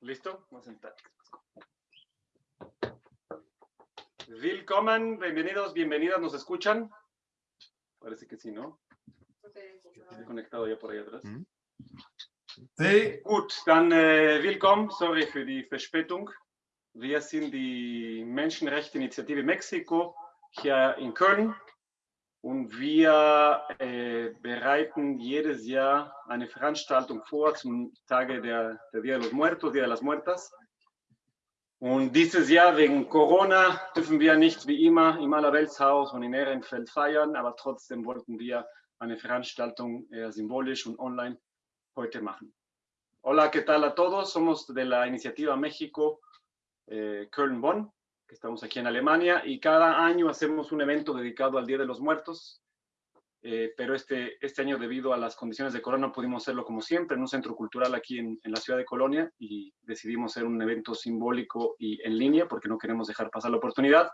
¿Listo? Vamos a sentar. Willkommen, bienvenidos, bienvenidas, ¿nos escuchan? Parece que sí, ¿no? Estoy conectado ya por ahí atrás. Mhm. Sí. Gut, dann äh, willkommen, sorry für die Verspätung. Wir sind die Menschenrechtsinitiative Mexiko hier in Köln und wir äh, bereiten jedes Jahr eine Veranstaltung vor zum Tage der, der Día de los Muertos, Día de las Muertas. Und dieses Jahr wegen Corona dürfen wir nicht wie immer im Allerweltshaus und in Ehrenfeld feiern, aber trotzdem wollten wir eine Veranstaltung eher symbolisch und online heute machen. Hola, ¿qué tal a todos? Somos de la iniciativa México eh, Köln-Bonn, que estamos aquí en Alemania, y cada año hacemos un evento dedicado al Día de los Muertos, eh, pero este, este año debido a las condiciones de corona pudimos hacerlo como siempre en un centro cultural aquí en, en, la ciudad de Colonia y decidimos hacer un evento simbólico y en línea porque no queremos dejar pasar la oportunidad.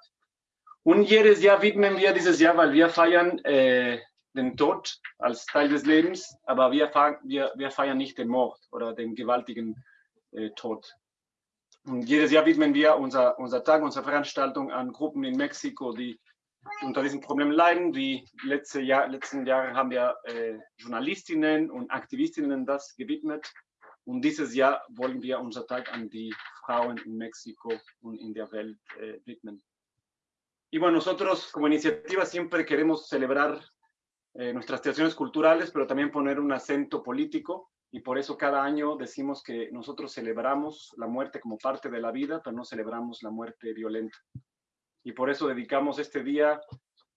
Un jedes Jahr widmen wir dieses Jahr, weil wir feiern äh, den Tod als Teil des Lebens, aber wir, wir, wir feiern nicht den Mord oder den gewaltigen äh, Tod. Jedes Jahr widmen wir unser, unser Tag, unsere Veranstaltung an Gruppen in Mexiko, die unter diesem Problem leiden. Wie letzte Jahr, letzten Jahre haben wir äh, Journalistinnen und Aktivistinnen das gewidmet. Und dieses Jahr wollen wir unser Tag an die Frauen in Mexiko und in der Welt äh, widmen. Y bueno, nosotros como iniciativa siempre queremos celebrar eh, nuestras tradiciones culturales, pero también poner un acento político. Y por eso cada año decimos que nosotros celebramos la muerte como parte de la vida, pero no celebramos la muerte violenta y por eso dedicamos este día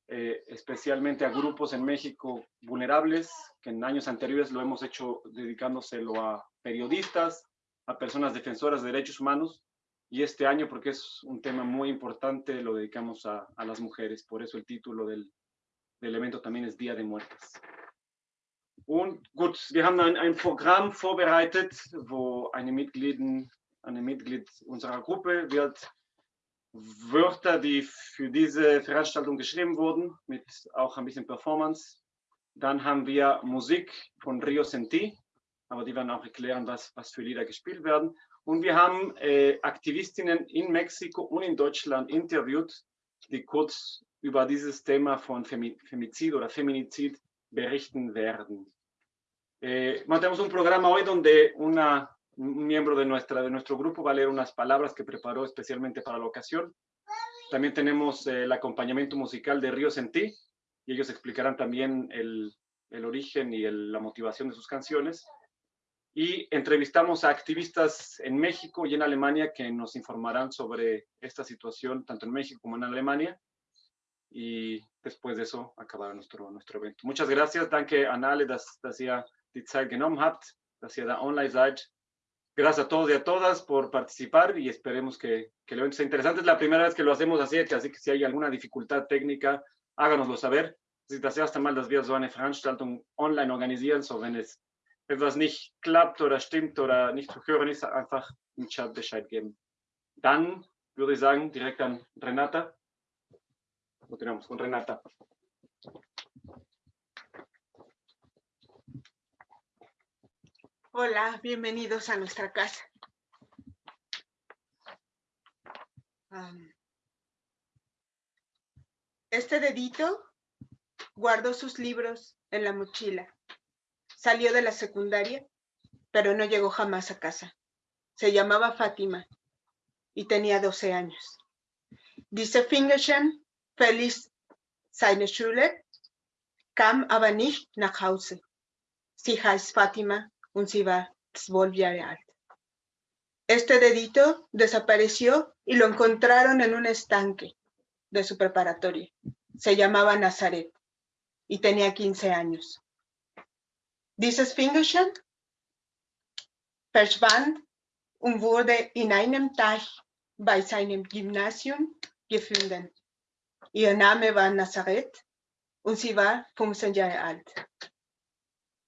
eh, especialmente a grupos en México vulnerables, que en años anteriores lo hemos hecho dedicándoselo a periodistas, a personas defensoras de derechos humanos, y este año, porque es un tema muy importante, lo dedicamos a, las mujeres, por eso el título del, del evento también es Día de Muertas. Und gut, wir haben ein, ein Programm vorbereitet, wo eine Mitglied, eine Mitglied unserer Gruppe wird Wörter, die für diese Veranstaltung geschrieben wurden, mit auch ein bisschen Performance. Dann haben wir Musik von Rio Senti, aber die werden auch erklären, was, was für Lieder gespielt werden. Und wir haben äh, Aktivistinnen in Mexiko und in Deutschland interviewt, die kurz über dieses Thema von Femizid oder Feminizid berichten werden. Eh, tenemos un programa hoy donde una un miembro de, nuestra, de nuestro grupo va a leer unas palabras que preparó especialmente para la ocasión. También tenemos eh, el acompañamiento musical de Ríos en Ti, y ellos explicarán también el, el origen y el, la motivación de sus canciones. Y entrevistamos a activistas en México y en Alemania que nos informarán sobre esta situación, tanto en México como en Alemania. Y después de eso acabará nuestro, nuestro evento. Muchas gracias. Danke an alle, dass, die Zeit genommen habt, dass ihr da online seid. Gracias a todos y a todas por participar y esperemos que, que el evento sea interesante. Es la primera vez que lo hacemos así, así que si hay alguna dificultad técnica, háganoslo saber. Si das erste Mal, dass wir so eine Veranstaltung online organisieren, so wenn es etwas nicht klappt oder stimmt oder nicht zu hören ist, einfach im Chat Bescheid geben. Dann würde ich sagen, direkt an Renata. Continuamos con Renata. Hola, bienvenidos a nuestra casa. Este dedito guardó sus libros en la mochila. Salió de la secundaria, pero no llegó jamás a casa. Se llamaba Fátima y tenía 12 años. Dice Fingerchen, feliz seine Schule, kam aber nicht nach Hause. Sie heißt Fátima und sie war 12 Jahre alt. Este dedito desapareció y lo encontraron en un estanque de su preparatoria. Se llamaba Nazaret y tenía 15 años. Dieses Fingerchen verschwand und wurde in einem Tag bei seinem Gymnasium gefunden. Ihr Name war Nazareth und sie war 15 Jahre alt.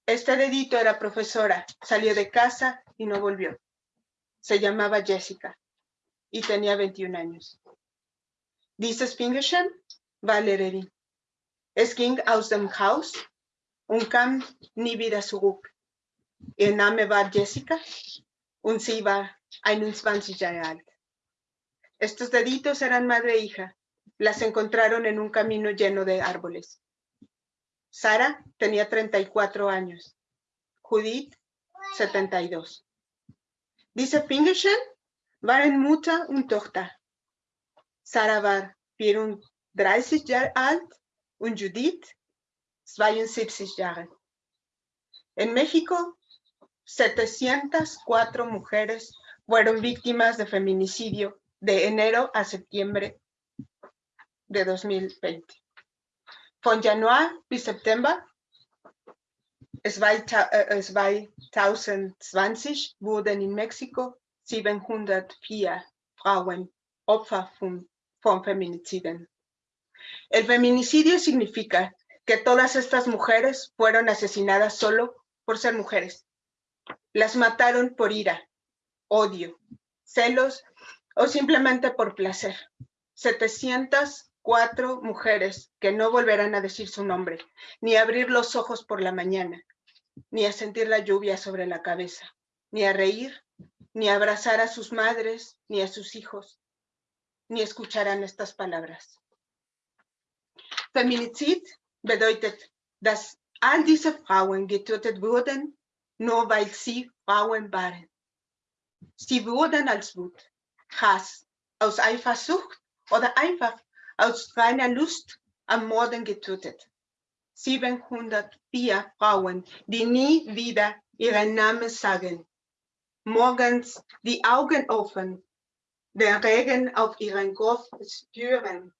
Este dedito era profesora, salió de casa y no volvió. Se llamaba Jessica y tenía 21 años. Dieses Fingerchen war Lehrerin. Es ging aus dem Haus und kam nie wieder zurück. Ihr Name war Jessica und sie war 21 Jahre alt. Estos deditos eran madre e hija. Las encontraron en un camino lleno de árboles. Sara tenía 34 años. Judith, 72. Diese Fingerchen waren Mutter und Tochter. Sarah war 34 Jahre alt und Judith 72 Jahre. En México, 704 mujeres fueron víctimas de feminicidio de enero a septiembre de 2020. Von Januar bis September 2020 wurden in Mexiko 704 Frauen Opfer von, von Feminiziden. El feminicidio significa que todas estas mujeres fueron asesinadas solo por ser mujeres. Las mataron por ira, odio, celos o simplemente por placer. 704 mujeres que no volverán a decir su nombre, ni a abrir los ojos por la mañana, ni a sentir la lluvia sobre la cabeza, ni a reír, ni a abrazar a sus madres, ni a sus hijos, ni escucharán estas palabras. Feminizid bedeutet, dass all diese Frauen getötet wurden, nur weil sie Frauen waren. Sie wurden als Wut, Hass, aus Eifersucht oder einfach aus reiner Lust am Morden getötet. 704 Frauen, die nie wieder ihren Namen sagen. Morgens die Augen offen, den Regen auf ihren Kopf spüren,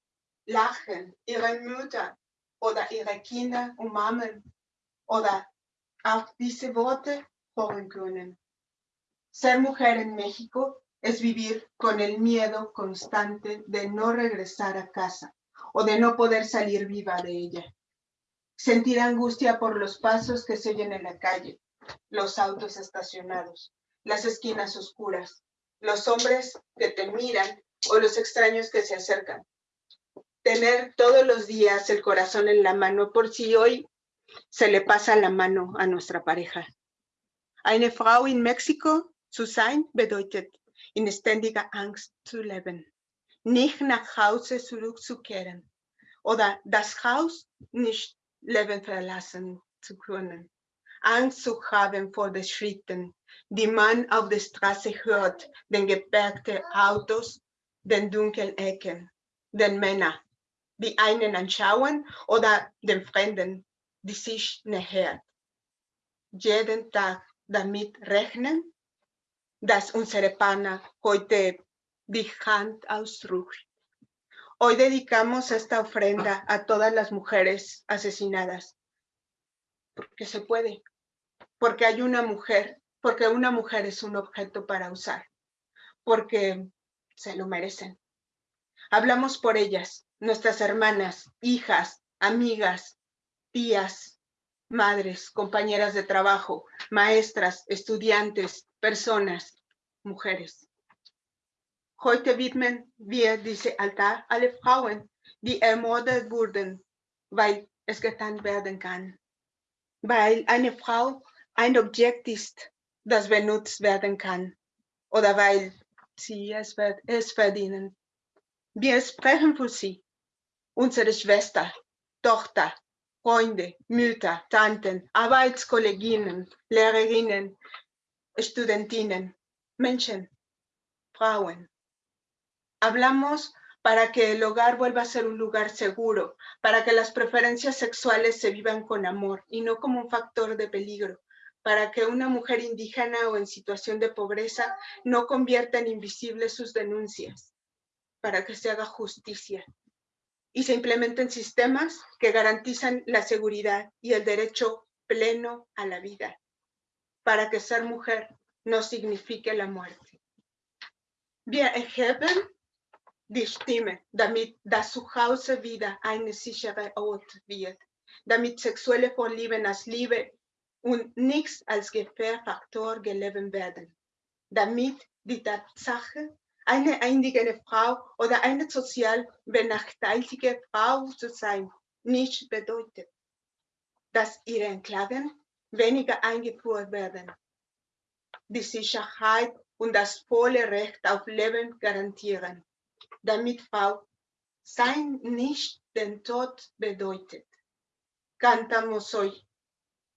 lachen, ihre Mütter oder ihre Kinder umarmen oder auf diese Worte hören können. Ser mujer en México es vivir con el miedo constante de no regresar a casa o de no poder salir viva de ella. Sentir angustia por los pasos que se oyen en la calle, los autos estacionados, las esquinas oscuras, los hombres que te miran o los extraños que se acercan. Tener todos los días el corazón en la mano por si hoy se le pasa la mano a nuestra pareja. Eine Frau in Mexiko zu sein bedeutet, in ständiger Angst zu leben, nicht nach Hause zurückzukehren oder das Haus nicht leben verlassen zu können. Angst zu haben vor den Schritten, die man auf der Straße hört, den geparkten Autos, den dunklen Ecken, den Männern, die einen anschauen oder den Fremden, die sich nähert. Jeden Tag damit rechnen, dass unsere Partner heute Hand ausdrückt. Hoy dedicamos esta ofrenda a todas las mujeres asesinadas, porque se puede, porque hay una mujer, porque una mujer es un objeto para usar, porque se lo merecen. Hablamos por ellas, nuestras hermanas, hijas, amigas, tías, madres, compañeras de trabajo, maestras, estudiantes, personas, mujeres. Heute widmen wir diese Altar alle Frauen, die ermordet wurden, weil es getan werden kann. Weil eine Frau ein Objekt ist, das benutzt werden kann. Oder weil sie es, es verdienen. Wir sprechen für sie, unsere Schwester, Tochter, Freunde, Mütter, Tanten, Arbeitskolleginnen, Lehrerinnen, Studentinnen, Menschen, Frauen. Hablamos para que el hogar vuelva a ser un lugar seguro, para que las preferencias sexuales se vivan con amor y no como un factor de peligro, para que una mujer indígena o en situación de pobreza no convierta en invisibles sus denuncias, para que se haga justicia y se implementen sistemas que garantizan la seguridad y el derecho pleno a la vida, para que ser mujer no signifique la muerte. Wir erheben die Stimme, damit das Zuhause wieder eine sichere Ort wird, damit sexuelle Vorlieben als Liebe und nichts als Gefährfaktor gelebt werden, damit die Tatsache, eine indigene Frau oder eine sozial benachteiligte Frau zu sein, nicht bedeutet, dass ihre Klagen weniger eingeführt werden. die Sicherheit und das volle Recht auf Leben garantieren, damit Frau sein nicht den Tod bedeutet. Cantamos hoy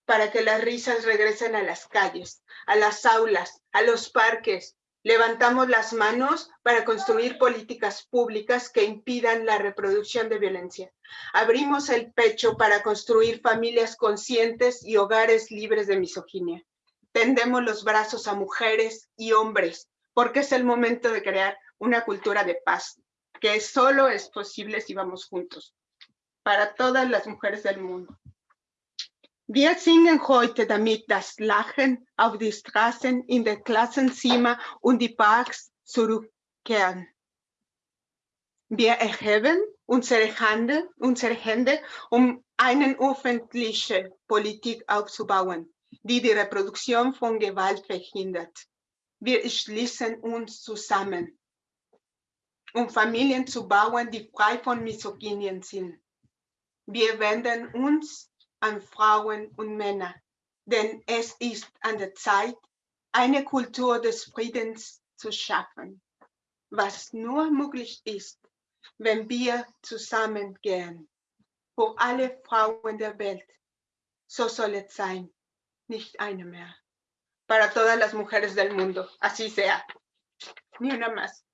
para que las risas regresen a las calles, a las aulas, a los parques. Levantamos las manos para construir políticas públicas que impidan la reproducción de violencia. Abrimos el pecho para construir familias conscientes y hogares libres de misoginia. Tendemos los brazos a mujeres y hombres, porque es el momento de crear una cultura de paz, que solo es posible si vamos juntos, para todas las mujeres del mundo. Wir singen heute, damit das Lachen auf die Straßen, in der Klassenzimmer und die Parks zurückkehren. Wir erheben unsere Hände, unsere Hände, um eine öffentliche Politik aufzubauen, die die Reproduktion von Gewalt verhindert. Wir schließen uns zusammen, um Familien zu bauen, die frei von Misogynien sind. Wir wenden uns an Frauen und Männer, denn es ist an der Zeit, eine Kultur des Friedens zu schaffen, was nur möglich ist, wenn wir zusammengehen. Für alle Frauen der Welt, so soll es sein, nicht eine mehr. Para todas las mujeres del mundo, así sea. Ni una más.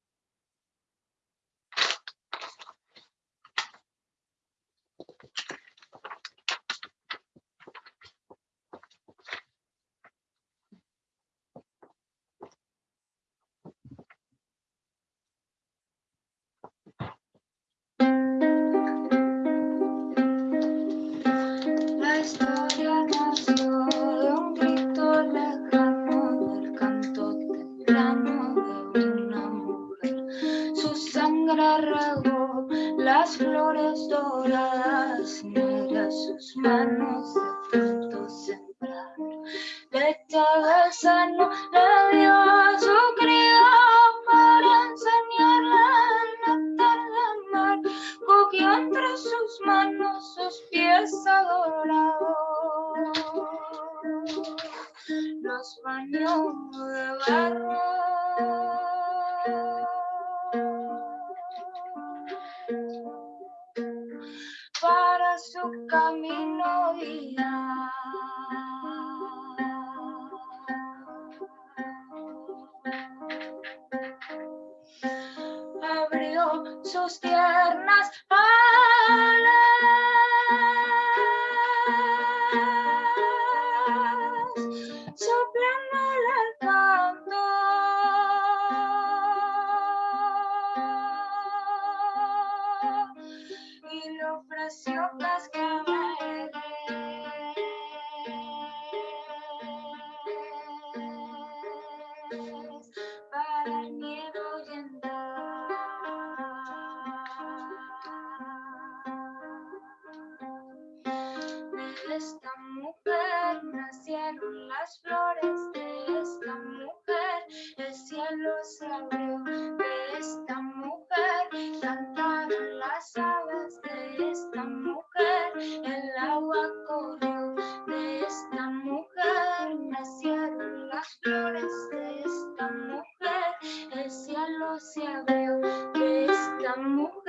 Se abrió, esta mujer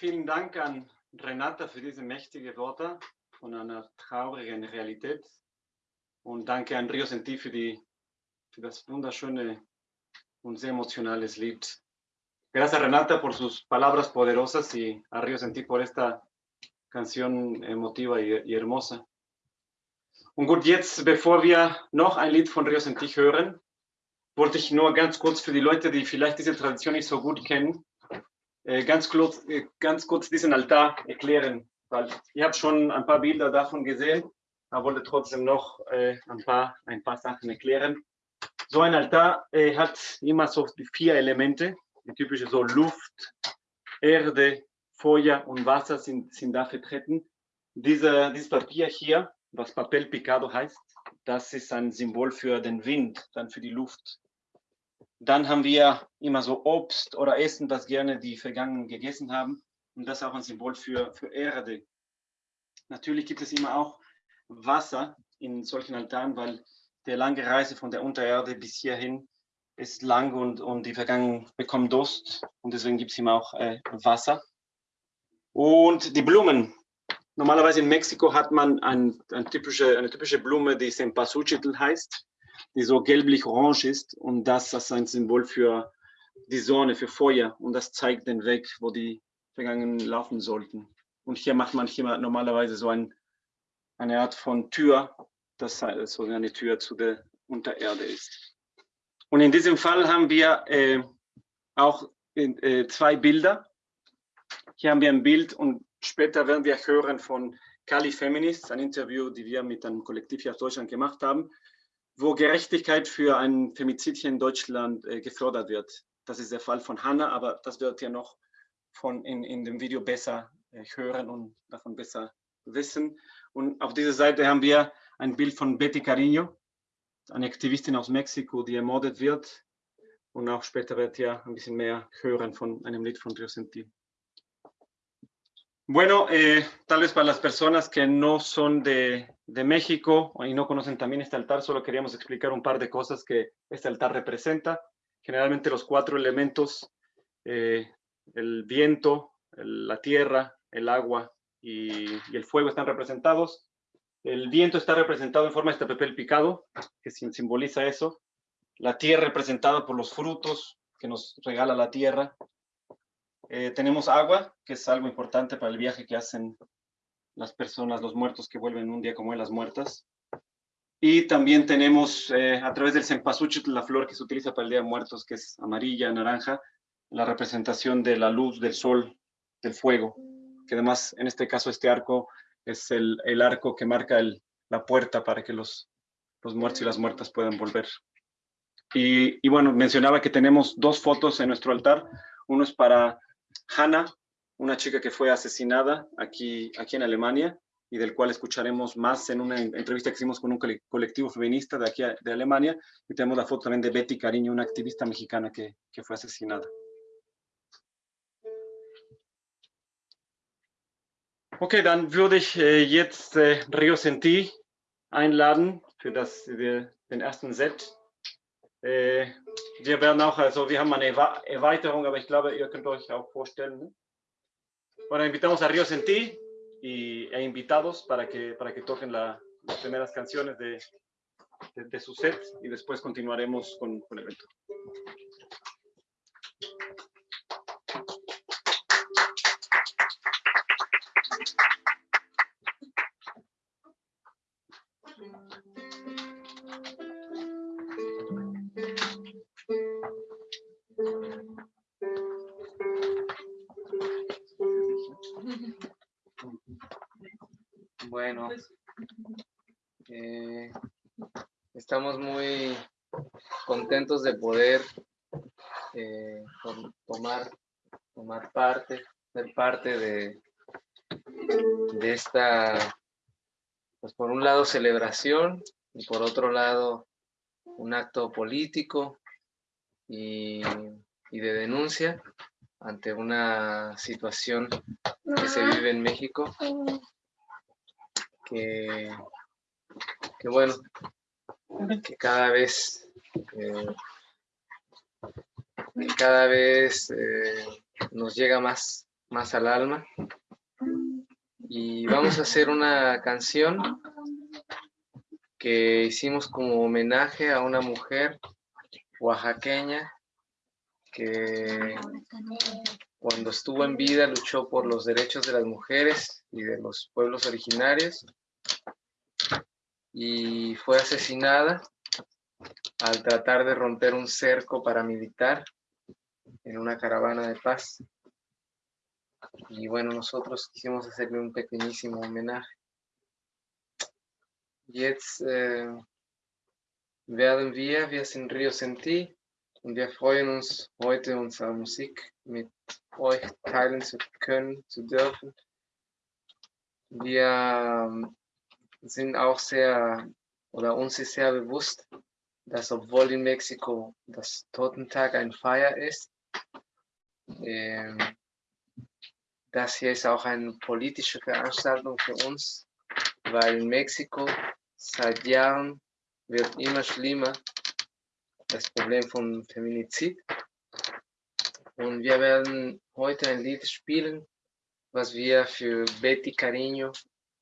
vielen Dank an Renata für diese mächtigen Worte von einer traurigen Realität. Und danke an Rio Senti für, die, für das wunderschöne und sehr emotionales Lied. Gracias Renata por sus palabras poderosas y a Rio Senti por esta canción emotiva y, y hermosa. Und gut, jetzt, bevor wir noch ein Lied von Rio Senti hören, wollte ich nur ganz kurz für die Leute, die vielleicht diese Tradition nicht so gut kennen, ganz, kurz, äh, ganz kurz diesen Altar erklären, weil ich habe schon ein paar Bilder davon gesehen, aber wollte trotzdem noch äh, ein, paar, ein paar Sachen erklären. So ein Altar äh, hat immer so die vier Elemente, die typische so Luft, Erde, Feuer und Wasser sind, sind da vertreten. Diese, dieses Papier hier, was Papel Picado heißt, das ist ein Symbol für den Wind, dann für die Luft. Dann haben wir immer so Obst oder Essen, das gerne die Vergangenen gegessen haben. Und das ist auch ein Symbol für, für Erde. Natürlich gibt es immer auch Wasser in solchen Altaren, weil die lange Reise von der Untererde bis hierhin ist lang und, und die Vergangenen bekommen Durst. Und deswegen gibt es immer auch äh, Wasser. Und die Blumen. Normalerweise in Mexiko hat man ein, ein typische, eine typische Blume, die Cempasúchitl heißt die so gelblich-orange ist und das ist ein Symbol für die Sonne, für Feuer und das zeigt den Weg, wo die Vergangenen laufen sollten. Und hier macht man hier normalerweise so ein, eine Art von Tür, das so eine Tür zu der Untererde ist. Und in diesem Fall haben wir äh, auch äh, zwei Bilder. Hier haben wir ein Bild und später werden wir hören von Kali Feminist, ein Interview, die wir mit einem Kollektiv hier aus Deutschland gemacht haben wo Gerechtigkeit für ein Femizid hier in Deutschland äh, gefördert wird. Das ist der Fall von Hanna, aber das wird ihr noch von in, in dem Video besser äh, hören und davon besser wissen. Und auf dieser Seite haben wir ein Bild von Betty Cariño, eine Aktivistin aus Mexiko, die ermordet wird. Und auch später wird ihr ein bisschen mehr hören von einem Lied von Rio Senti. Bueno, eh, tal vez para las personas que no son de, de, México y no conocen también este altar, solo queríamos explicar un par de cosas que este altar representa. Generalmente los cuatro elementos, eh, el viento, la tierra, el agua y, y, el fuego están representados. El viento está representado en forma de este papel picado, que simboliza eso. La tierra representada por los frutos que nos regala la tierra eh, tenemos agua, que es algo importante para el viaje que hacen las personas, los muertos que vuelven un día como en las muertas. Y también tenemos eh, a través del cempasúchil, la flor que se utiliza para el Día de Muertos, que es amarilla, naranja, la representación de la luz, del sol, del fuego, que además en este caso este arco es el, el arco que marca el, la puerta para que los, los muertos y las muertas puedan volver. Y, y bueno, mencionaba que tenemos dos fotos en nuestro altar. Uno es para Hannah, una chica que fue asesinada aquí, aquí en Alemania y del cual escucharemos más en una entrevista que hicimos con un colectivo feminista de aquí de Alemania. Y tenemos la foto también de Betty Cariño, una activista mexicana que, que fue asesinada. Okay, dann würde ich jetzt äh, Rio Senti einladen für das, den ersten Set. Äh, wir werden also. Bueno, invitamos a Río Sentí y, e invitados para que, para que toquen la, las primeras canciones de, de, de, su set y después continuaremos con, con el evento. Estamos muy contentos de poder eh, tomar, tomar parte, ser parte de, de esta, pues por un lado celebración y por otro lado un acto político y, y de denuncia ante una situación que se vive en México que, bueno, que cada vez, eh, cada vez eh, nos llega más más al alma. Y vamos a hacer una canción que hicimos como homenaje a una mujer oaxaqueña que cuando estuvo en vida luchó por los derechos de las mujeres y de los pueblos originarios y fue asesinada al tratar de romper un cerco paramilitar en una caravana de paz. Y bueno, nosotros quisimos hacerle un pequeñísimo homenaje. Jetzt äh, werden wir, wir sind Rio Senti und wir freuen uns heute unsere Musik mit euch teilen zu können, zu dürfen. Wir sind auch sehr, oder uns ist sehr bewusst, dass obwohl in Mexiko das Totentag ein Feier ist, ähm, das hier ist auch eine politische Veranstaltung für uns, weil in Mexiko seit Jahren wird immer schlimmer das Problem von Feminizid. Und wir werden heute ein Lied spielen, was wir für Betty Cariño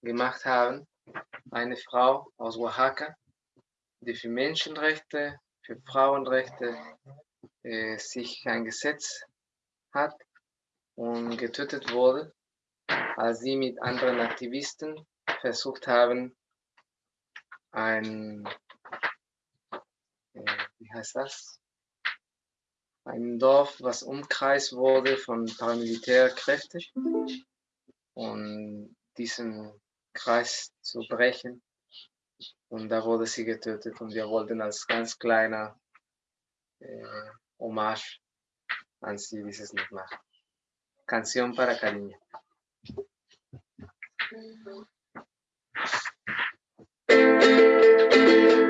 gemacht haben, eine Frau aus Oaxaca, die für Menschenrechte, für Frauenrechte äh, sich eingesetzt hat und getötet wurde, als sie mit anderen Aktivisten versucht haben, ein, äh, wie heißt das? Ein Dorf, was umkreist wurde von Paramilitärkräften und diesen Kreis zu brechen. Und da wurde sie getötet und wir wollten als ganz kleiner äh, Hommage an sie dieses Lied machen. Canción para Cariño. Thank mhm. you.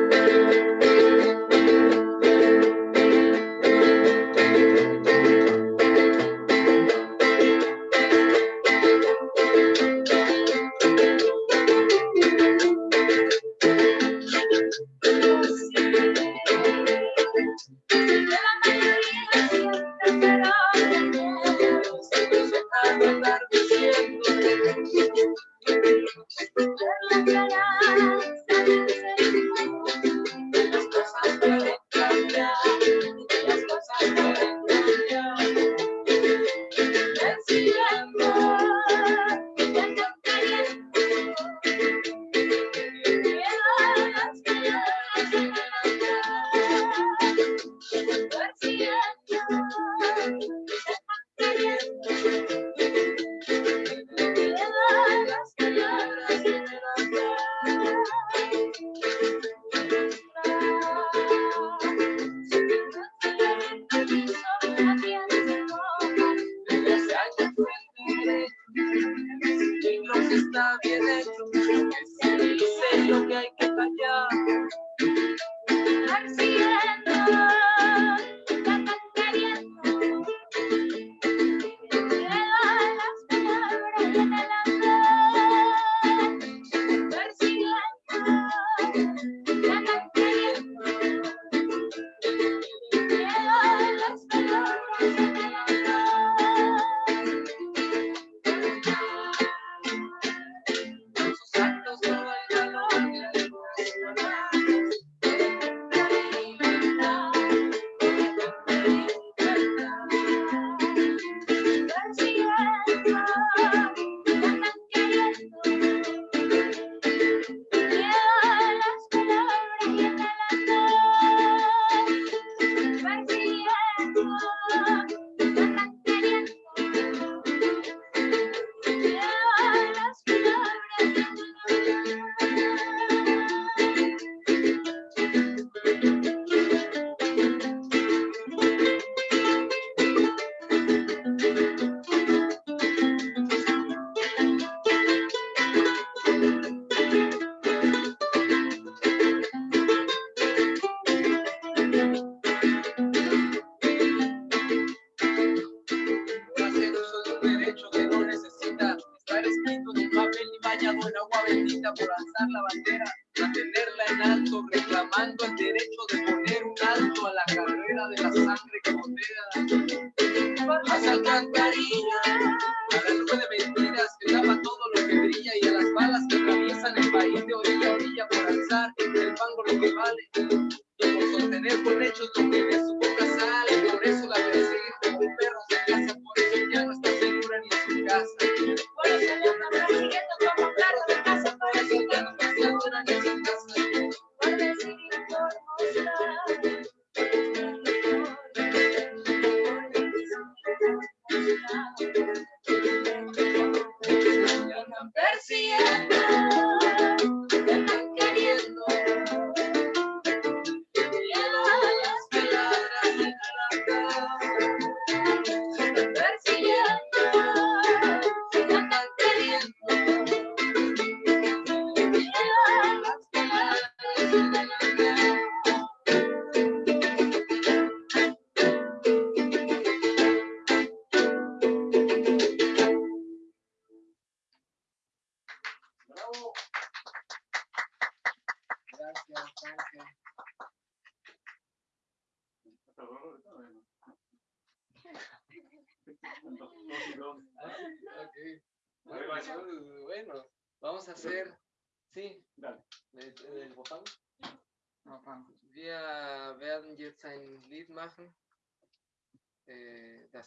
la.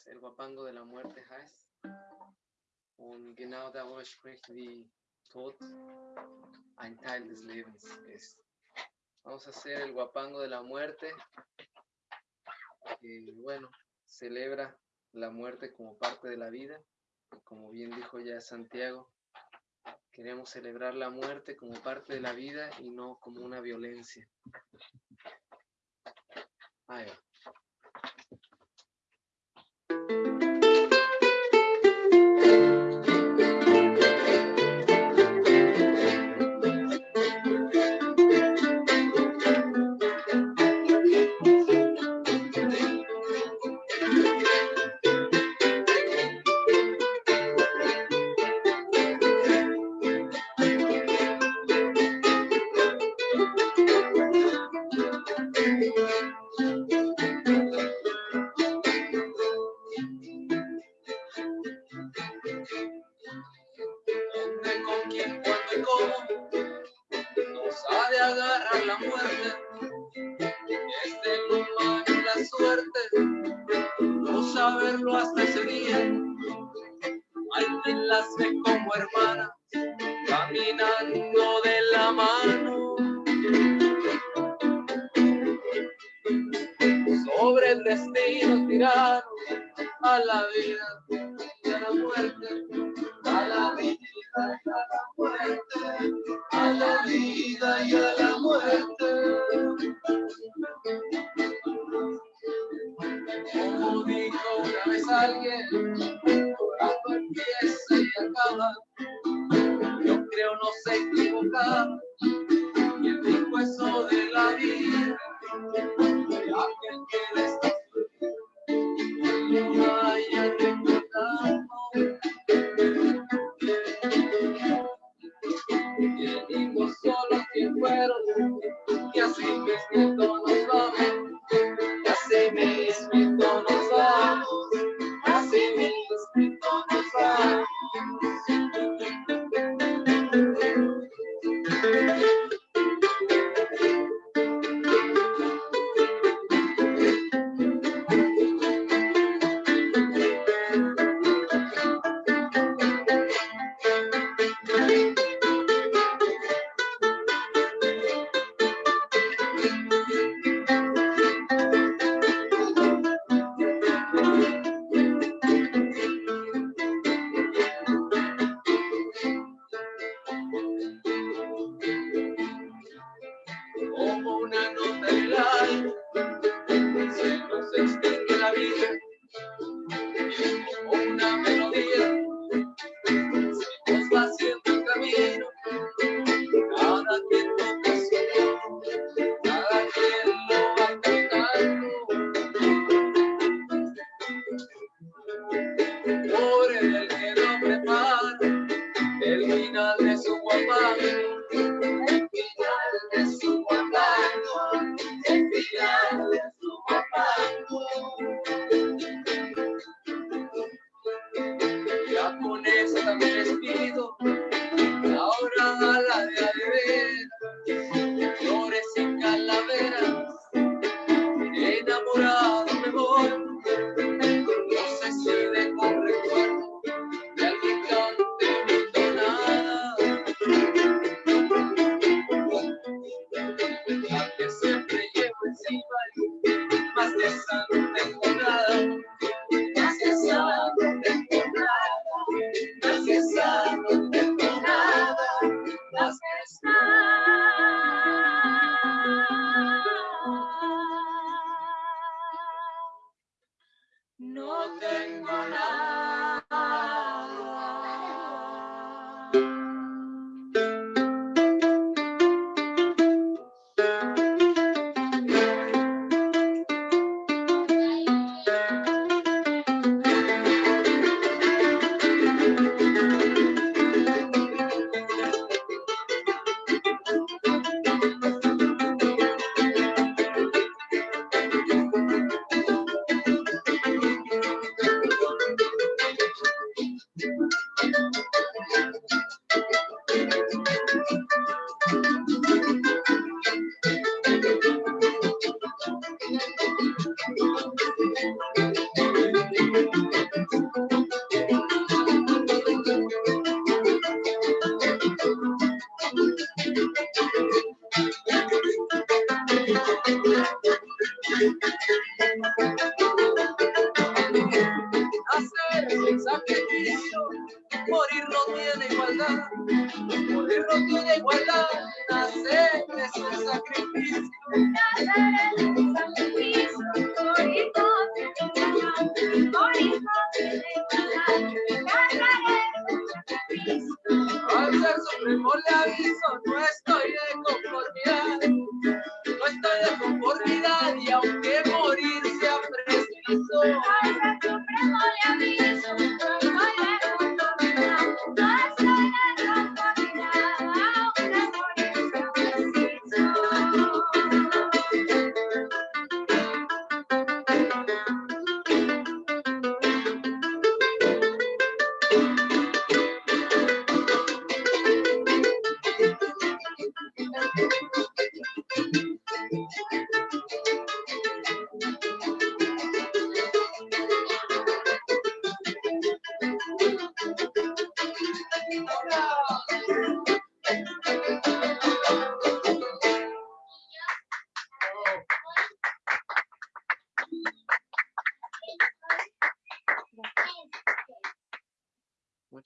el guapango de la muerte heißt. Und genau darüber spricht, wie Tod ein Teil des Lebens ist. Vamos a hacer el guapango de la muerte, que bueno, celebra la muerte como parte de la vida. Como bien dijo ya Santiago, queremos celebrar la muerte como parte de la vida y no como una violencia. Ahí va.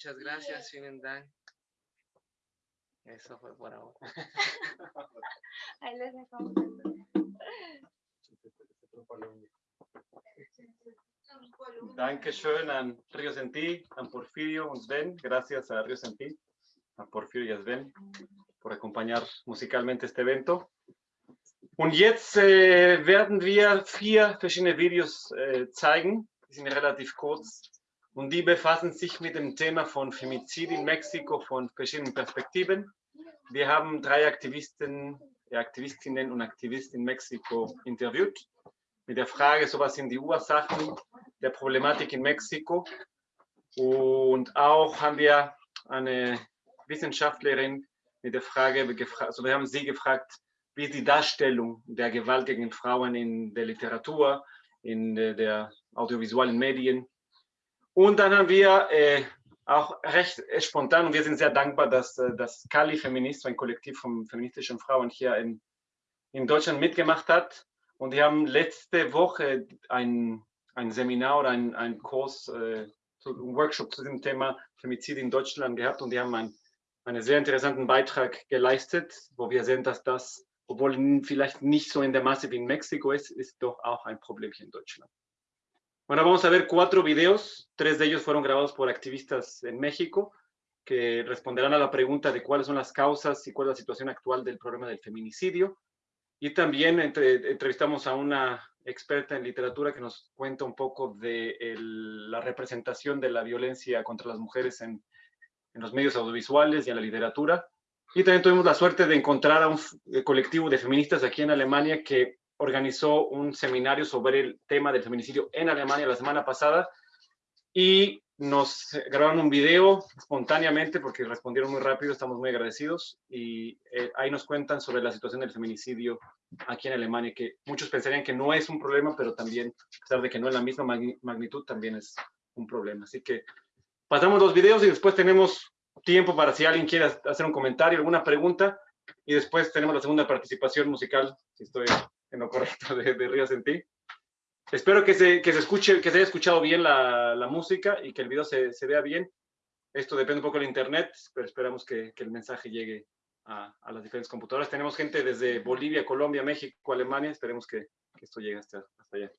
Muchas gracias, vielen Dank. Eso fue por ahora. Ahí les dejamos. Dankeschön an Río Sentí, an Porfirio und Sven. Gracias a Río Sentí, a Porfirio y a Sven por acompañar musicalmente este evento. Und jetzt äh, werden wir vier verschiedene Videos äh, zeigen. Die sind relativ kurz. Und die befassen sich mit dem Thema von Femizid in Mexiko von verschiedenen Perspektiven. Wir haben drei Aktivisten, Aktivistinnen und Aktivisten in Mexiko interviewt mit der Frage, so was sind die Ursachen der Problematik in Mexiko. Und auch haben wir eine Wissenschaftlerin mit der Frage, also wir haben sie gefragt, wie die Darstellung der Gewalt gegen Frauen in der Literatur, in der, der audiovisuellen Medien. Und dann haben wir äh, auch recht spontan, und wir sind sehr dankbar, dass äh, das Kali Feminist, ein Kollektiv von feministischen Frauen hier in, in Deutschland mitgemacht hat. Und die haben letzte Woche ein, ein Seminar oder ein, Kurs, äh, zu, ein Workshop zu dem Thema Femizid in Deutschland gehabt und die haben ein, einen sehr interessanten Beitrag geleistet, wo wir sehen, dass das, obwohl vielleicht nicht so in der Masse wie in Mexiko ist, ist doch auch ein Problem hier in Deutschland. Bueno, vamos a ver cuatro videos. Tres de ellos fueron grabados por activistas en México que responderán a la pregunta de cuáles son las causas y cuál es la situación actual del problema del feminicidio. Y también entre- entrevistamos a una experta en literatura que nos cuenta un poco de la representación de la violencia contra las mujeres en, en los medios audiovisuales y en la literatura. Y también tuvimos la suerte de encontrar a un eh, colectivo de feministas aquí en Alemania que organizó un seminario sobre el tema del feminicidio en Alemania la semana pasada y nos grabaron un video espontáneamente porque respondieron muy rápido, estamos muy agradecidos y eh, ahí nos cuentan sobre la situación del feminicidio aquí en Alemania, que muchos pensarían que no es un problema, pero también, a pesar de que no es la misma magni- magnitud, también es un problema. Así que pasamos los videos y después tenemos tiempo para si alguien quiere hacer un comentario, alguna pregunta, y después tenemos la segunda participación musical, si estoy en lo correcto, de, de Ríos en ti. Espero que se, que se escuche, que se haya escuchado bien la, la música y que el video se, se vea bien. Esto depende un poco del internet, pero esperamos que, que el mensaje llegue a, a las diferentes computadoras. Tenemos gente desde Bolivia, Colombia, México, Alemania. Esperemos que, que esto llegue hasta, hasta allá.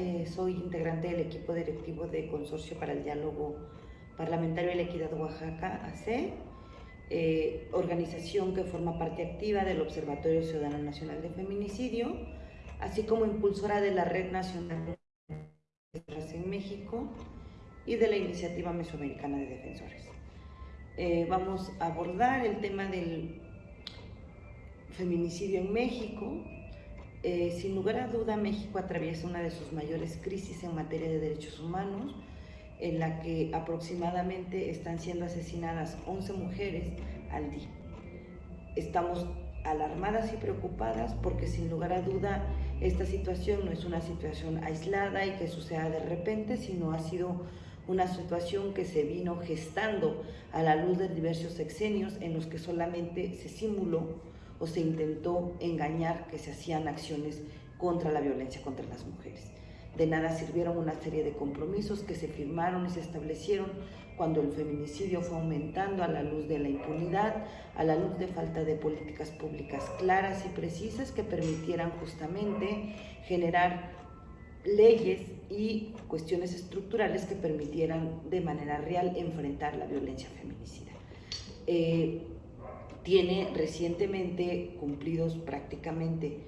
Eh, soy integrante del equipo directivo de Consorcio para el Diálogo Parlamentario y la Equidad Oaxaca, AC, eh, organización que forma parte activa del Observatorio Ciudadano Nacional de Feminicidio, así como impulsora de la Red Nacional de en México y de la Iniciativa Mesoamericana de Defensores. Eh, vamos a abordar el tema del feminicidio en México. Eh, sin lugar a duda, México atraviesa una de sus mayores crisis en materia de derechos humanos, en la que aproximadamente están siendo asesinadas 11 mujeres al día. Estamos alarmadas y preocupadas porque sin lugar a duda esta situación no es una situación aislada y que suceda de repente, sino ha sido una situación que se vino gestando a la luz de diversos sexenios en los que solamente se simuló o se intentó engañar que se hacían acciones contra la violencia contra las mujeres. De nada sirvieron una serie de compromisos que se firmaron y se establecieron cuando el feminicidio fue aumentando a la luz de la impunidad, a la luz de falta de políticas públicas claras y precisas que permitieran justamente generar leyes y cuestiones estructurales que permitieran de manera real enfrentar la violencia feminicida. Eh, tiene recientemente cumplidos prácticamente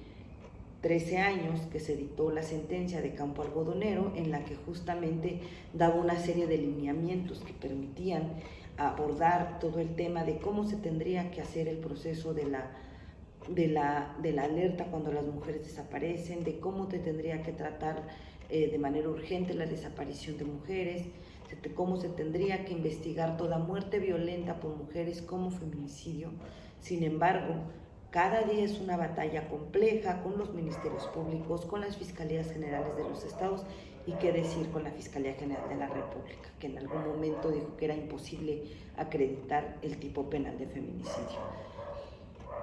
13 años que se dictó la sentencia de Campo Algodonero en la que justamente daba una serie de lineamientos que permitían abordar todo el tema de cómo se tendría que hacer el proceso de la, de la, de la alerta cuando las mujeres desaparecen, de cómo te tendría que tratar eh, de manera urgente la desaparición de mujeres, cómo se tendría que investigar toda muerte violenta por mujeres como feminicidio. Sin embargo, cada día es una batalla compleja con los ministerios públicos, con las fiscalías generales de los estados y qué decir con la Fiscalía General de la República, que en algún momento dijo que era imposible acreditar el tipo penal de feminicidio.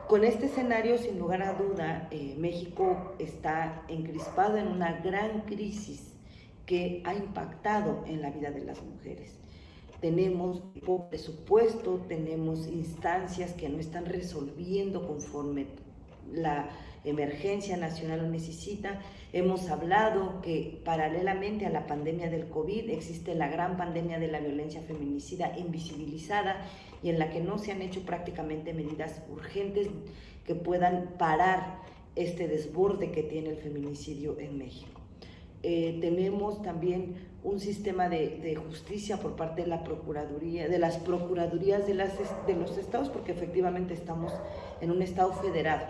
Con este escenario, sin lugar a duda, eh, México está encrispado en una gran crisis que ha impactado en la vida de las mujeres. Tenemos poco presupuesto, tenemos instancias que no están resolviendo conforme la emergencia nacional lo necesita. Hemos hablado que paralelamente a la pandemia del COVID existe la gran pandemia de la violencia feminicida invisibilizada y en la que no se han hecho prácticamente medidas urgentes que puedan parar este desborde que tiene el feminicidio en México. Eh, tenemos también un sistema de, justicia por parte de la Procuraduría, de las Procuradurías de, las, de los estados, porque efectivamente estamos en un estado federado.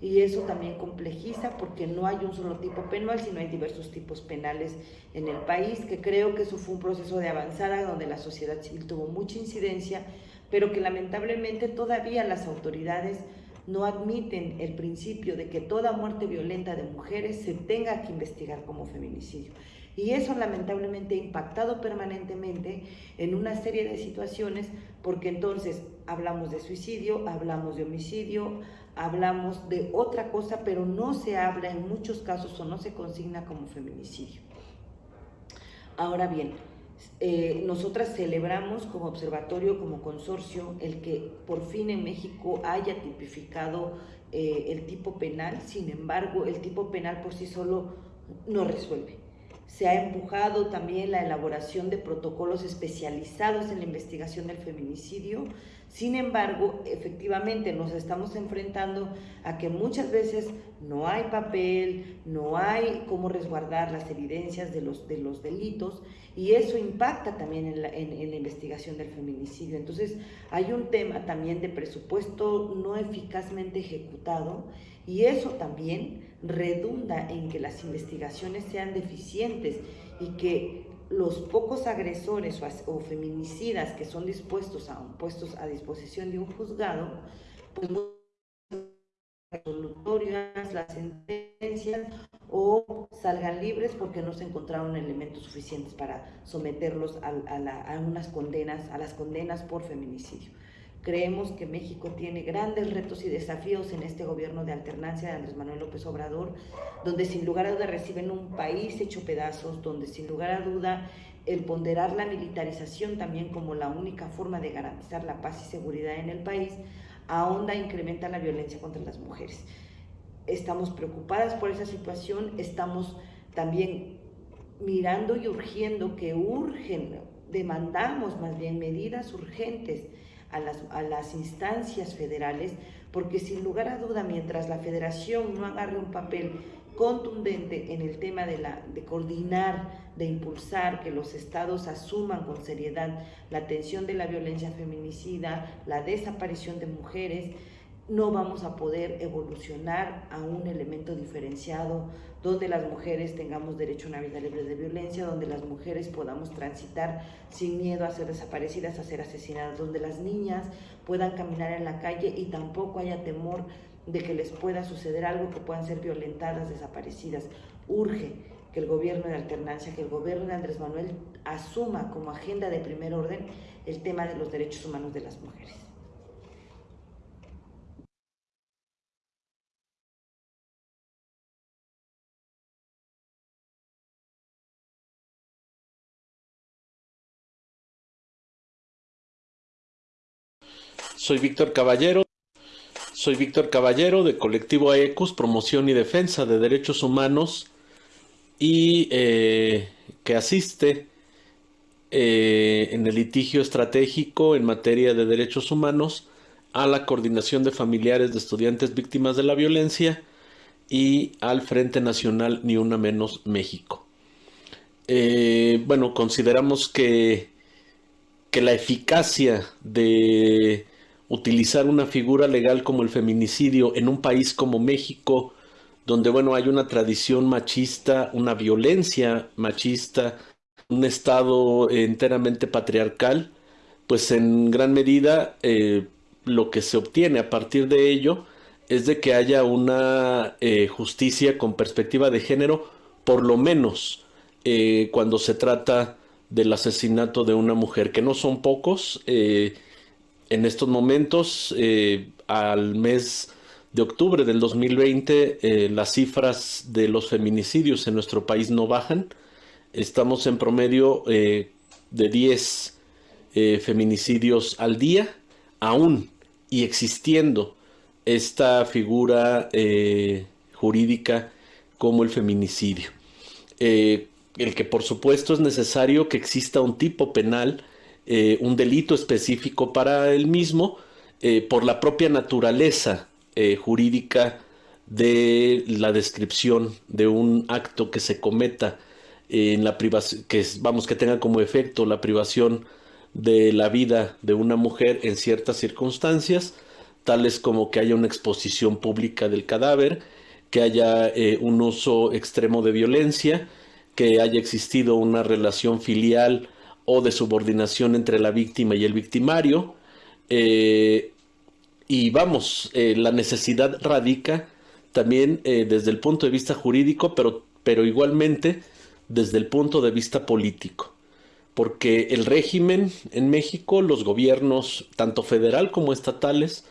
Y eso también complejiza porque no hay un solo tipo penal, sino hay diversos tipos penales en el país, que creo que eso fue un proceso de avanzada donde la sociedad civil tuvo mucha incidencia, pero que lamentablemente todavía las autoridades no admiten el principio de que toda muerte violenta de mujeres se tenga que investigar como feminicidio. Y eso lamentablemente ha impactado permanentemente en una serie de situaciones porque entonces hablamos de suicidio, hablamos de homicidio, hablamos de otra cosa, pero no se habla en muchos casos o no se consigna como feminicidio. Ahora bien, eh, nosotras celebramos como observatorio, como consorcio, el que por fin en México haya tipificado eh, el tipo penal, sin embargo, el tipo penal por sí solo no resuelve. Se ha empujado también la elaboración de protocolos especializados en la investigación del feminicidio, sin embargo, efectivamente nos estamos enfrentando a que muchas veces no hay papel, no hay cómo resguardar las evidencias de los, de los delitos y eso impacta también en la, investigación del feminicidio. Entonces hay un tema también de presupuesto no eficazmente ejecutado y eso también redunda en que las investigaciones sean deficientes y que los pocos agresores o, feminicidas que son dispuestos a, puestos a disposición de un juzgado, pues resolutorias, las sentencias o salgan libres porque no se encontraron elementos suficientes para someterlos a, a, unas condenas, a las condenas por feminicidio. Creemos que México tiene grandes retos y desafíos en este gobierno de alternancia de Andrés Manuel López Obrador, donde sin lugar a duda reciben un país hecho pedazos, donde sin lugar a duda el ponderar la militarización también como la única forma de garantizar la paz y seguridad en el país, ahonda e incrementa la violencia contra las mujeres. Estamos preocupadas por esa situación, estamos también mirando y urgiendo que urgen, demandamos más bien medidas urgentes a las, instancias federales, porque sin lugar a duda, mientras la federación no agarre un papel contundente en el tema de, la, de coordinar, de impulsar que los estados asuman con seriedad la atención de la violencia feminicida, la desaparición de mujeres, no vamos a poder evolucionar a un elemento diferenciado donde las mujeres tengamos derecho a una vida libre de violencia, donde las mujeres podamos transitar sin miedo a ser desaparecidas, a ser asesinadas, donde las niñas puedan caminar en la calle y tampoco haya temor de que les pueda suceder algo, que puedan ser violentadas, desaparecidas. Urge que el gobierno de alternancia, que el gobierno de Andrés Manuel asuma como agenda de primer orden el tema de los derechos humanos de las mujeres. Soy Víctor Caballero. Soy Víctor Caballero de Colectivo AECUS, Promoción y Defensa de Derechos Humanos y eh, que asiste eh, en el litigio estratégico en materia de derechos humanos a la Coordinación de Familiares de Estudiantes Víctimas de la Violencia y al Frente Nacional Ni Una Menos México. Eh, bueno, consideramos que, que la eficacia de utilizar una figura legal como el feminicidio en un país como México, donde bueno, hay una tradición machista, una violencia machista, un estado enteramente patriarcal, pues en gran medida eh, lo que se obtiene a partir de ello es de que haya una eh, justicia con perspectiva de género, por lo menos eh, cuando se trata del asesinato de una mujer, que no son pocos, en estos momentos, eh, al mes de octubre del 2020, eh, las cifras de los feminicidios en nuestro país no bajan. Estamos en promedio eh, de 10 feminicidios al día, aún y existiendo esta figura jurídica como el feminicidio. el que por supuesto es necesario que exista un tipo penal eh, un delito específico para el mismo eh, por la propia naturaleza eh, jurídica de la descripción de un acto que se cometa en la privación, que vamos que tenga como efecto la privación de la vida de una mujer en ciertas circunstancias, tales como que haya una exposición pública del cadáver, que haya un uso extremo de violencia, que haya existido una relación filial o de subordinación entre la víctima y el victimario. Eh, y vamos, eh, la necesidad radica también eh, desde el punto de vista jurídico, pero, pero igualmente desde el punto de vista político. Porque el régimen en México, los gobiernos, tanto federal como estatales,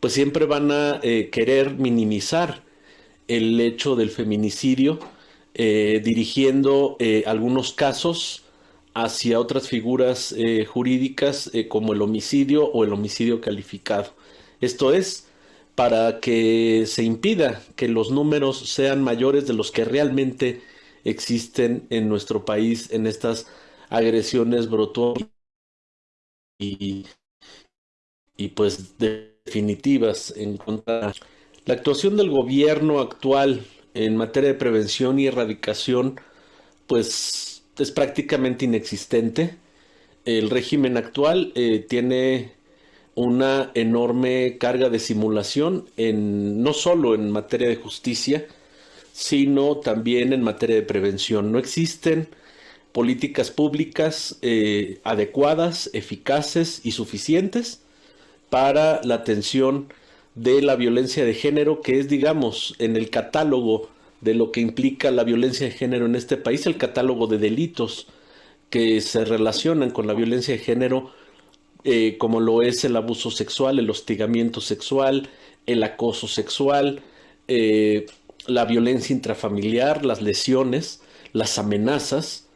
pues siempre van a querer minimizar el hecho del feminicidio, dirigiendo algunos casos hacia otras figuras eh, jurídicas eh, como el homicidio o el homicidio calificado. Esto es para que se impida que los números sean mayores de los que realmente existen en nuestro país en estas agresiones brutales y, y pues definitivas en contra. La actuación del gobierno actual en materia de prevención y erradicación pues es prácticamente inexistente. El régimen actual eh, tiene una enorme carga de simulación en, no solo en materia de justicia, sino también en materia de prevención. No existen políticas públicas eh, adecuadas, eficaces y suficientes para la atención de la violencia de género, que es, digamos, en el catálogo de lo que implica la violencia de género en este país, el catálogo de delitos que se relacionan con la violencia de género, eh, como lo es el abuso sexual, el hostigamiento sexual, el acoso sexual, eh, la violencia intrafamiliar, las lesiones, las amenazas,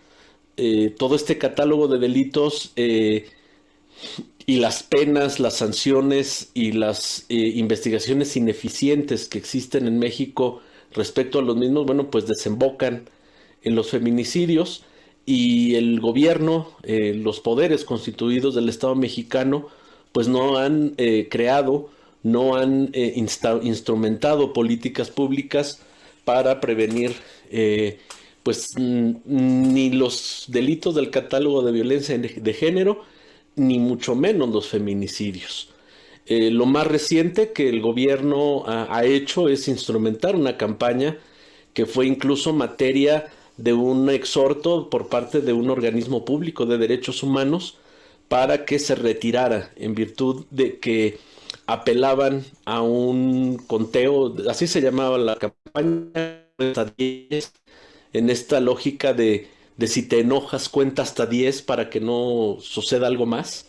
eh, todo este catálogo de delitos y las penas, las sanciones y las investigaciones ineficientes que existen en México respecto a los mismos, bueno, pues desembocan en los feminicidios y el gobierno, eh, los poderes constituidos del Estado mexicano, pues no han eh, creado, no han eh, instrumentado políticas públicas para prevenir pues ni los delitos del catálogo de violencia de género, ni mucho menos los feminicidios. Lo más reciente que el gobierno ha hecho es instrumentar una campaña que fue incluso materia de un exhorto por parte de un organismo público de derechos humanos para que se retirara en virtud de que apelaban a un conteo, así se llamaba la campaña, en esta lógica de, de si te enojas cuenta hasta 10 para que no suceda algo más.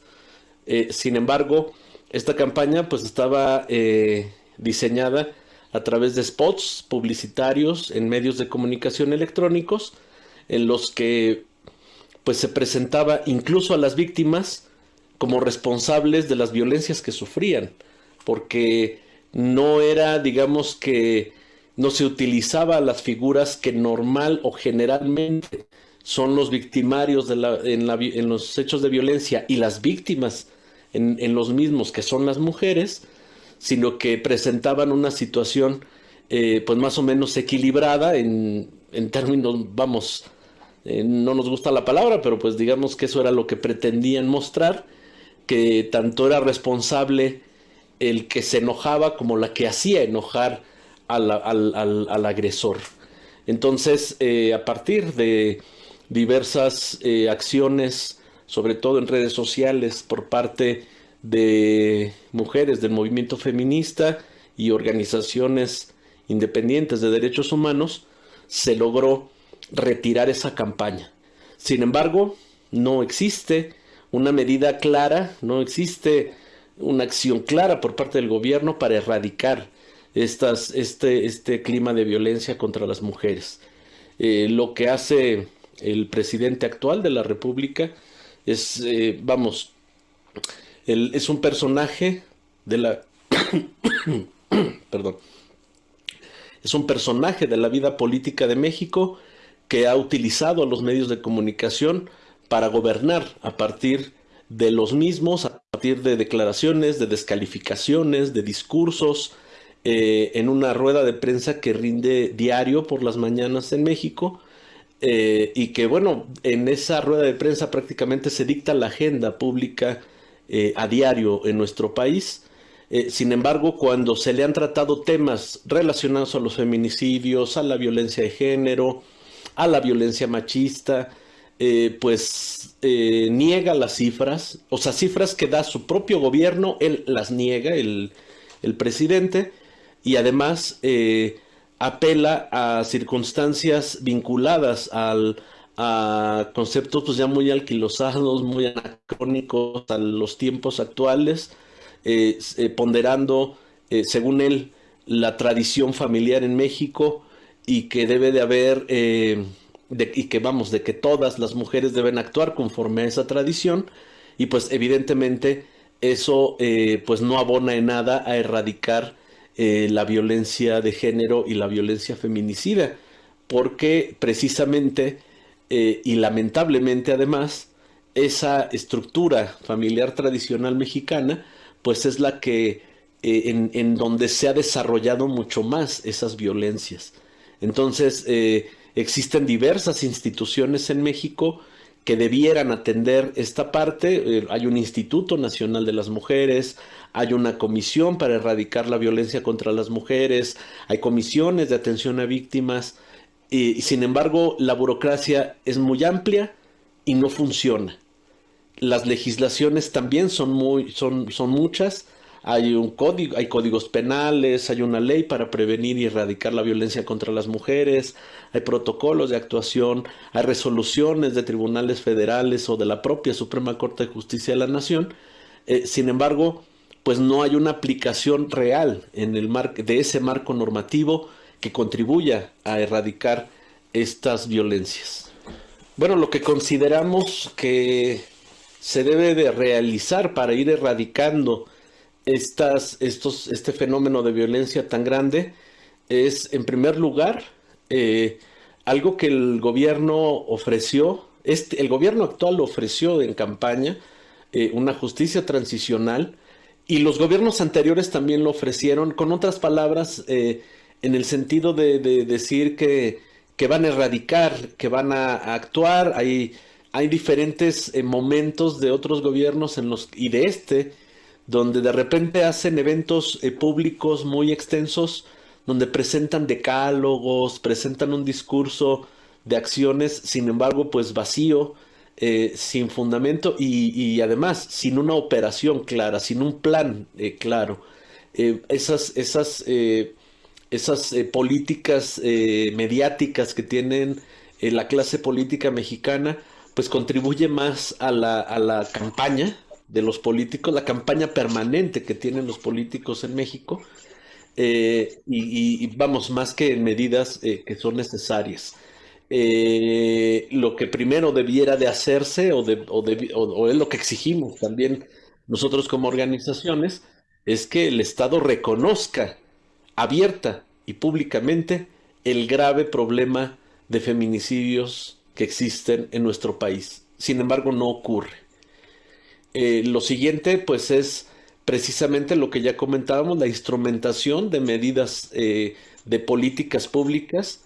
Eh, sin embargo, esta campaña pues estaba eh, diseñada a través de spots publicitarios en medios de comunicación electrónicos en los que pues se presentaba incluso a las víctimas como responsables de las violencias que sufrían, porque no era, digamos que no se utilizaba las figuras que normal o generalmente son los victimarios en, los hechos de violencia y las víctimas en, en los mismos que son las mujeres, sino que presentaban una situación eh, pues más o menos equilibrada en, términos, vamos, eh, no nos gusta la palabra, pero pues digamos que eso era lo que pretendían mostrar, que tanto era responsable el que se enojaba como la que hacía enojar al, al, agresor. Entonces, eh, a partir de diversas acciones, sobre todo en redes sociales, por parte de mujeres del movimiento feminista y organizaciones independientes de derechos humanos, se logró retirar esa campaña. Sin embargo, no existe una medida clara, no existe una acción clara por parte del gobierno para erradicar estas, este, este clima de violencia contra las mujeres. Eh, lo que hace el presidente actual de la República es, eh, vamos, es un personaje de la... Perdón. Es un personaje de la vida política de México que ha utilizado a los medios de comunicación para gobernar a partir de los mismos, a partir de declaraciones, de descalificaciones, de discursos, eh, en una rueda de prensa que rinde diario por las mañanas en México. Eh, y que bueno, en esa rueda de prensa prácticamente se dicta la agenda pública eh, a diario en nuestro país. Eh, sin embargo, cuando se le han tratado temas relacionados a los feminicidios, a la violencia de género, a la violencia machista, pues niega las cifras, o sea, cifras que da su propio gobierno, él las niega, el, el presidente, y además apela a circunstancias vinculadas al, a conceptos pues ya muy alquilosados, muy anacrónicos a los tiempos actuales, eh, eh, ponderando, eh, según él, la tradición familiar en México y que debe de haber, y que vamos, de que todas las mujeres deben actuar conforme a esa tradición y pues evidentemente eso pues no abona en nada a erradicar la violencia de género y la violencia feminicida, porque precisamente eh, y lamentablemente además esa estructura familiar tradicional mexicana pues es la que eh, en, donde se ha desarrollado mucho más esas violencias. Entonces eh, existen diversas instituciones en México que debieran atender esta parte. hay un Instituto Nacional de las Mujeres, hay una comisión para erradicar la violencia contra las mujeres, hay comisiones de atención a víctimas, y, sin embargo, la burocracia es muy amplia y no funciona. Las legislaciones también son, muy, son, son muchas. Hay un código, hay códigos penales, hay una ley para prevenir y erradicar la violencia contra las mujeres, hay protocolos de actuación, hay resoluciones de tribunales federales o de la propia Suprema Corte de Justicia de la Nación. Eh, sin embargo, pues no hay una aplicación real en el de ese marco normativo que contribuya a erradicar estas violencias. Bueno, lo que consideramos que se debe de realizar para ir erradicando estas, estos, este fenómeno de violencia tan grande es, en primer lugar, eh, algo que el gobierno ofreció, este, el gobierno actual ofreció en campaña eh, una justicia transicional y los gobiernos anteriores también lo ofrecieron, con otras palabras, eh, en el sentido de, de decir que, que, van a erradicar, que van a, a actuar. Hay, hay diferentes eh, momentos de otros gobiernos en los, y de este, donde de repente hacen eventos eh, públicos muy extensos, donde presentan decálogos, presentan un discurso de acciones, sin embargo, pues vacío, eh, sin fundamento y, además sin una operación clara, sin un plan eh, claro. Eh, esas esas, esas políticas mediáticas que tienen la clase política mexicana, pues contribuye más a la, a la campaña de los políticos, la campaña permanente que tienen los políticos en México, y, vamos, más que en medidas que son necesarias eh, lo que primero debiera de hacerse o, es lo que exigimos también nosotros como organizaciones, es que el Estado reconozca abierta y públicamente el grave problema de feminicidios que existen en nuestro país. Sin embargo, no ocurre. Eh, lo siguiente, pues, es precisamente lo que ya comentábamos, la instrumentación de medidas eh, de políticas públicas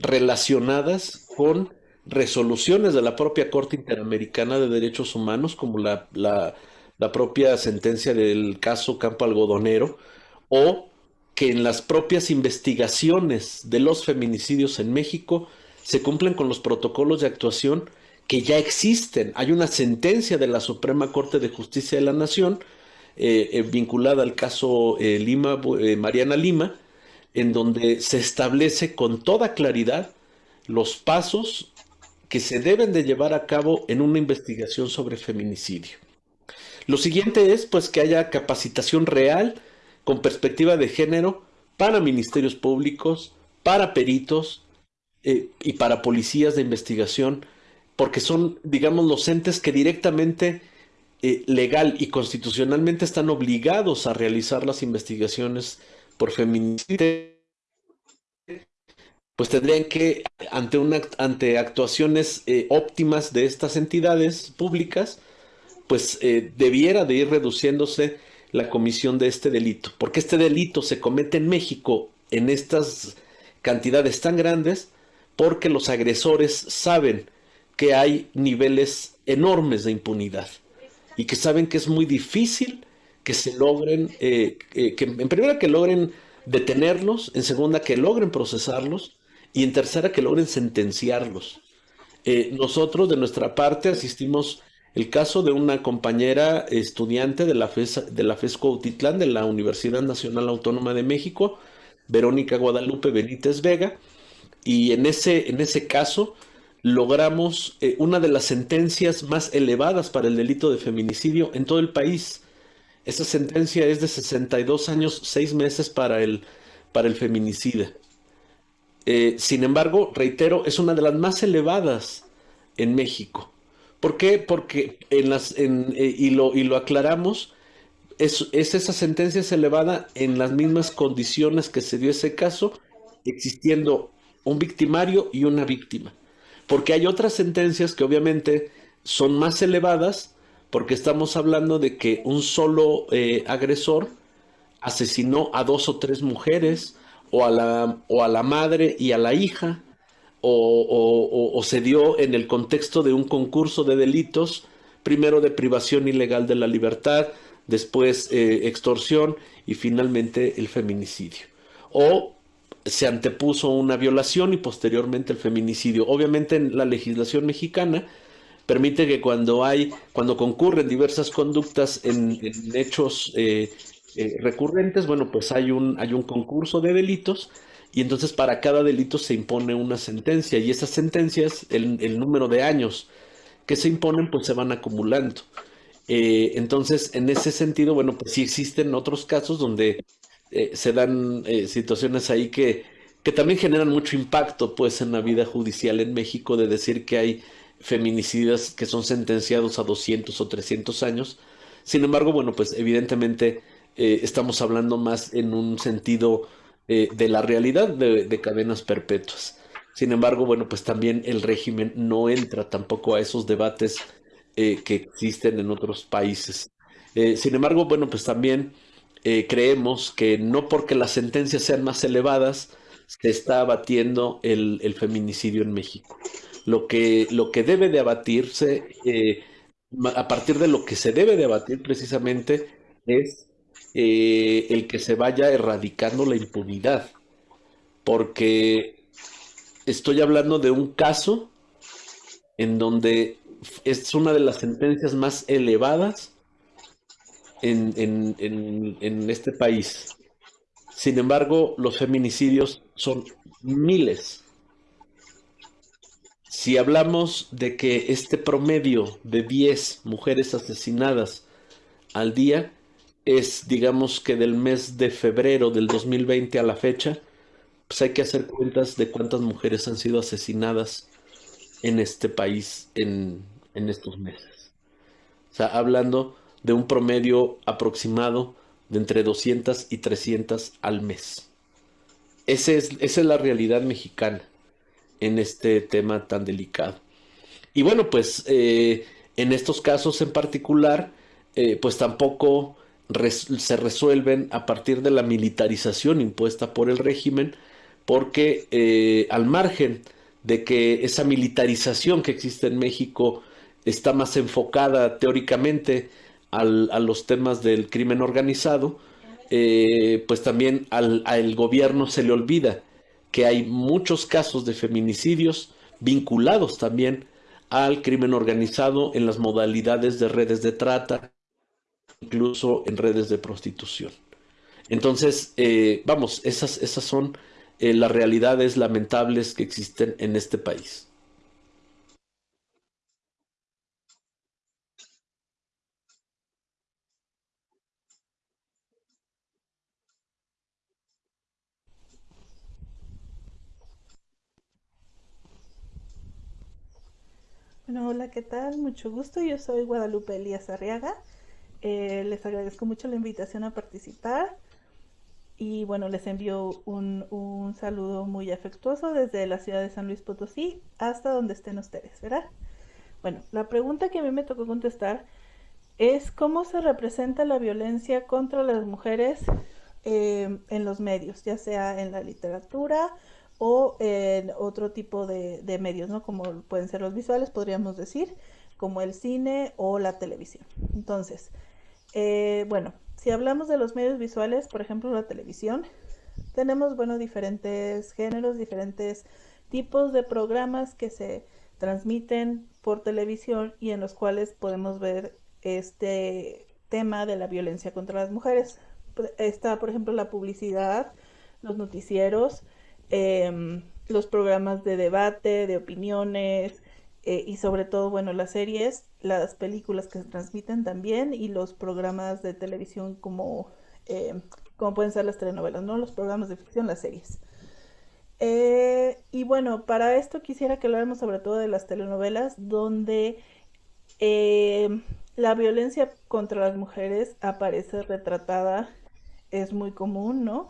relacionadas con resoluciones de la propia Corte Interamericana de Derechos Humanos, como la, la, propia sentencia del caso Campo Algodonero, o que en las propias investigaciones de los feminicidios en México se cumplen con los protocolos de actuación que ya existen. Hay una sentencia de la Suprema Corte de Justicia de la Nación eh, eh, vinculada al caso eh, Lima, eh, Mariana Lima, en donde se establece con toda claridad los pasos que se deben de llevar a cabo en una investigación sobre feminicidio. Lo siguiente es pues que haya capacitación real con perspectiva de género para ministerios públicos, para peritos eh, y para policías de investigación, porque son, digamos, los entes que directamente eh, legal y constitucionalmente están obligados a realizar las investigaciones por feminicidio, pues tendrían que, ante, una, ante actuaciones eh, óptimas de estas entidades públicas, pues eh, debiera de ir reduciéndose la comisión de este delito, porque este delito se comete en México en estas cantidades tan grandes, porque los agresores saben que hay niveles enormes de impunidad y que saben que es muy difícil que se logren, eh, eh, que en primera que logren detenerlos, en segunda que logren procesarlos y en tercera que logren sentenciarlos. Eh, nosotros de nuestra parte asistimos el caso de una compañera estudiante de la FES, de la FESCO Utitlán de la Universidad Nacional Autónoma de México, Verónica Guadalupe Benítez Vega, y en ese, en ese caso logramos eh, una de las sentencias más elevadas para el delito de feminicidio en todo el país. Esa sentencia es de 62 años, 6 meses para el, para el feminicida. Eh, sin embargo, reitero, es una de las más elevadas en México. ¿Por qué? Porque en las, eh, y, lo, y lo aclaramos, es, es esa sentencia es elevada en las mismas condiciones que se dio ese caso, existiendo un victimario y una víctima. Porque hay otras sentencias que obviamente son más elevadas, porque estamos hablando de que un solo eh, agresor asesinó a dos o tres mujeres, o a la, o a la madre y a la hija, o, se dio en el contexto de un concurso de delitos, primero de privación ilegal de la libertad, después eh, extorsión y finalmente el feminicidio. O se antepuso una violación y posteriormente el feminicidio. Obviamente en la legislación mexicana permite que cuando hay, cuando concurren diversas conductas en, en hechos eh, eh, recurrentes, bueno, pues hay un, hay un concurso de delitos y entonces para cada delito se impone una sentencia y esas sentencias, el, el número de años que se imponen, pues se van acumulando. Eh, entonces, en ese sentido, bueno, pues sí existen otros casos donde eh, se dan situaciones ahí que, que también generan mucho impacto, pues, en la vida judicial en México, de decir que hay feminicidas que son sentenciados a 200 o 300 años. Sin embargo, bueno, pues evidentemente eh, estamos hablando más en un sentido eh, de la realidad de, de, cadenas perpetuas. Sin embargo, bueno, pues también el régimen no entra tampoco a esos debates eh, que existen en otros países. Sin embargo, bueno, pues también creemos que no porque las sentencias sean más elevadas, se está abatiendo el feminicidio en México. Lo que, lo que debe de abatirse, a partir de lo que se debe de abatir precisamente, es el que se vaya erradicando la impunidad. Porque estoy hablando de un caso en donde es una de las sentencias más elevadas en, en, este país. Sin embargo, los feminicidios son miles. Si hablamos de que este promedio de 10 mujeres asesinadas al día es, digamos que del mes de febrero del 2020 a la fecha, pues hay que hacer cuentas de cuántas mujeres han sido asesinadas en este país en, estos meses. O sea, hablando de un promedio aproximado de entre 200 y 300 al mes. Ese es, esa es la realidad mexicana en este tema tan delicado. Y bueno, pues eh, en estos casos en particular, eh, pues tampoco se resuelven a partir de la militarización impuesta por el régimen, porque eh, al margen de que esa militarización que existe en México está más enfocada teóricamente a los temas del crimen organizado, pues también al, gobierno se le olvida que hay muchos casos de feminicidios vinculados también al crimen organizado en las modalidades de redes de trata, incluso en redes de prostitución. Entonces, eh, vamos, esas, esas son eh, las realidades lamentables que existen en este país. Bueno, hola, ¿qué tal? Mucho gusto. Yo soy Guadalupe Elías Arriaga. Eh, les agradezco mucho la invitación a participar. Y bueno, les envío un, saludo muy afectuoso desde la ciudad de San Luis Potosí hasta donde estén ustedes, ¿verdad? Bueno, la pregunta que a mí me tocó contestar es cómo se representa la violencia contra las mujeres eh, en los medios, ya sea en la literatura o en otro tipo de, medios, ¿no? Como pueden ser los visuales, podríamos decir, como el cine o la televisión. Entonces, eh, bueno, si hablamos de los medios visuales, por ejemplo la televisión, tenemos, bueno, diferentes géneros, diferentes tipos de programas que se transmiten por televisión y en los cuales podemos ver este tema de la violencia contra las mujeres. Está, por ejemplo, la publicidad, los noticieros, em, los programas de debate, de opiniones, eh, y sobre todo, bueno, las series, las películas que se transmiten también y los programas de televisión como, eh, como pueden ser las telenovelas, ¿no? Los programas de ficción, las series. Eh, y bueno, para esto quisiera que habláramos sobre todo de las telenovelas, donde la violencia contra las mujeres aparece retratada, es muy común, ¿no?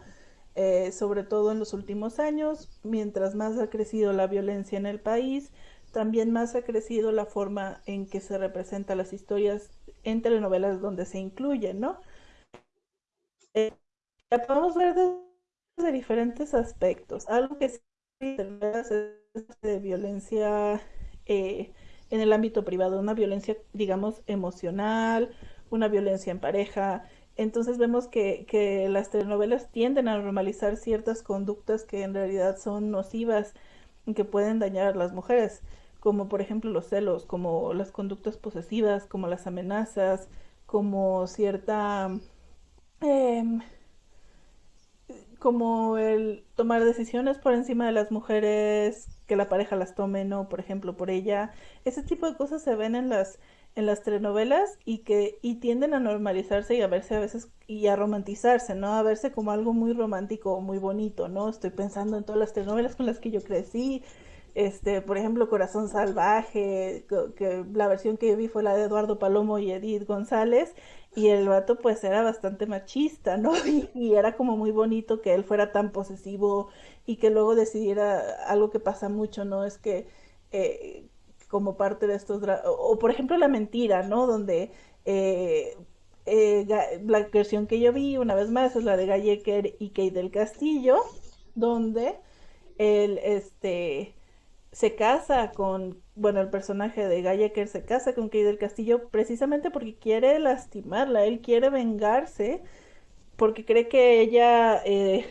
Sobre todo en los últimos años, mientras más ha crecido la violencia en el país, también más ha crecido la forma en que se representan las historias en telenovelas donde se incluyen, ¿no? Eh, la podemos ver desde diferentes aspectos. Algo que sí es de violencia eh, en el ámbito privado, una violencia, digamos, emocional, una violencia en pareja. Entonces vemos que, que las telenovelas tienden a normalizar ciertas conductas que en realidad son nocivas y que pueden dañar a las mujeres como por ejemplo los celos, como las conductas posesivas, como las amenazas, como cierta... Em, como el tomar decisiones por encima de las mujeres, que la pareja las tome, no, por ejemplo, por ella. Ese tipo de cosas se ven en las en las telenovelas y que y tienden a normalizarse y a verse a veces y a romantizarse, ¿no? A verse como algo muy romántico muy bonito, ¿no? Estoy pensando en todas las telenovelas con las que yo crecí, este, por ejemplo, Corazón Salvaje, que, la versión que vi fue la de Eduardo Palomo y Edith González, Y el vato pues era bastante machista, ¿no? Y, era como muy bonito que él fuera tan posesivo y que luego decidiera algo que pasa mucho, ¿no? Es que eh, como parte de estos, o, por ejemplo la mentira, ¿no? Donde eh, eh, la versión que yo vi una vez más es la de Gallecker y Kate del Castillo, donde él este, se casa con, bueno, el personaje de Gallecker se casa con Kate del Castillo precisamente porque quiere lastimarla, él quiere vengarse porque cree que ella eh,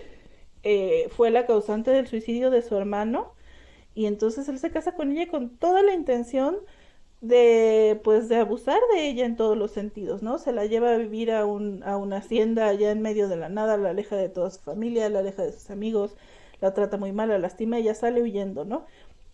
eh, fue la causante del suicidio de su hermano y entonces él se casa con ella con toda la intención de pues de abusar de ella en todos los sentidos, ¿no? Se la lleva a vivir a, un, a una hacienda allá en medio de la nada, la aleja de toda su familia, la aleja de sus amigos, la trata muy mal, la lastima, ella sale huyendo, ¿no?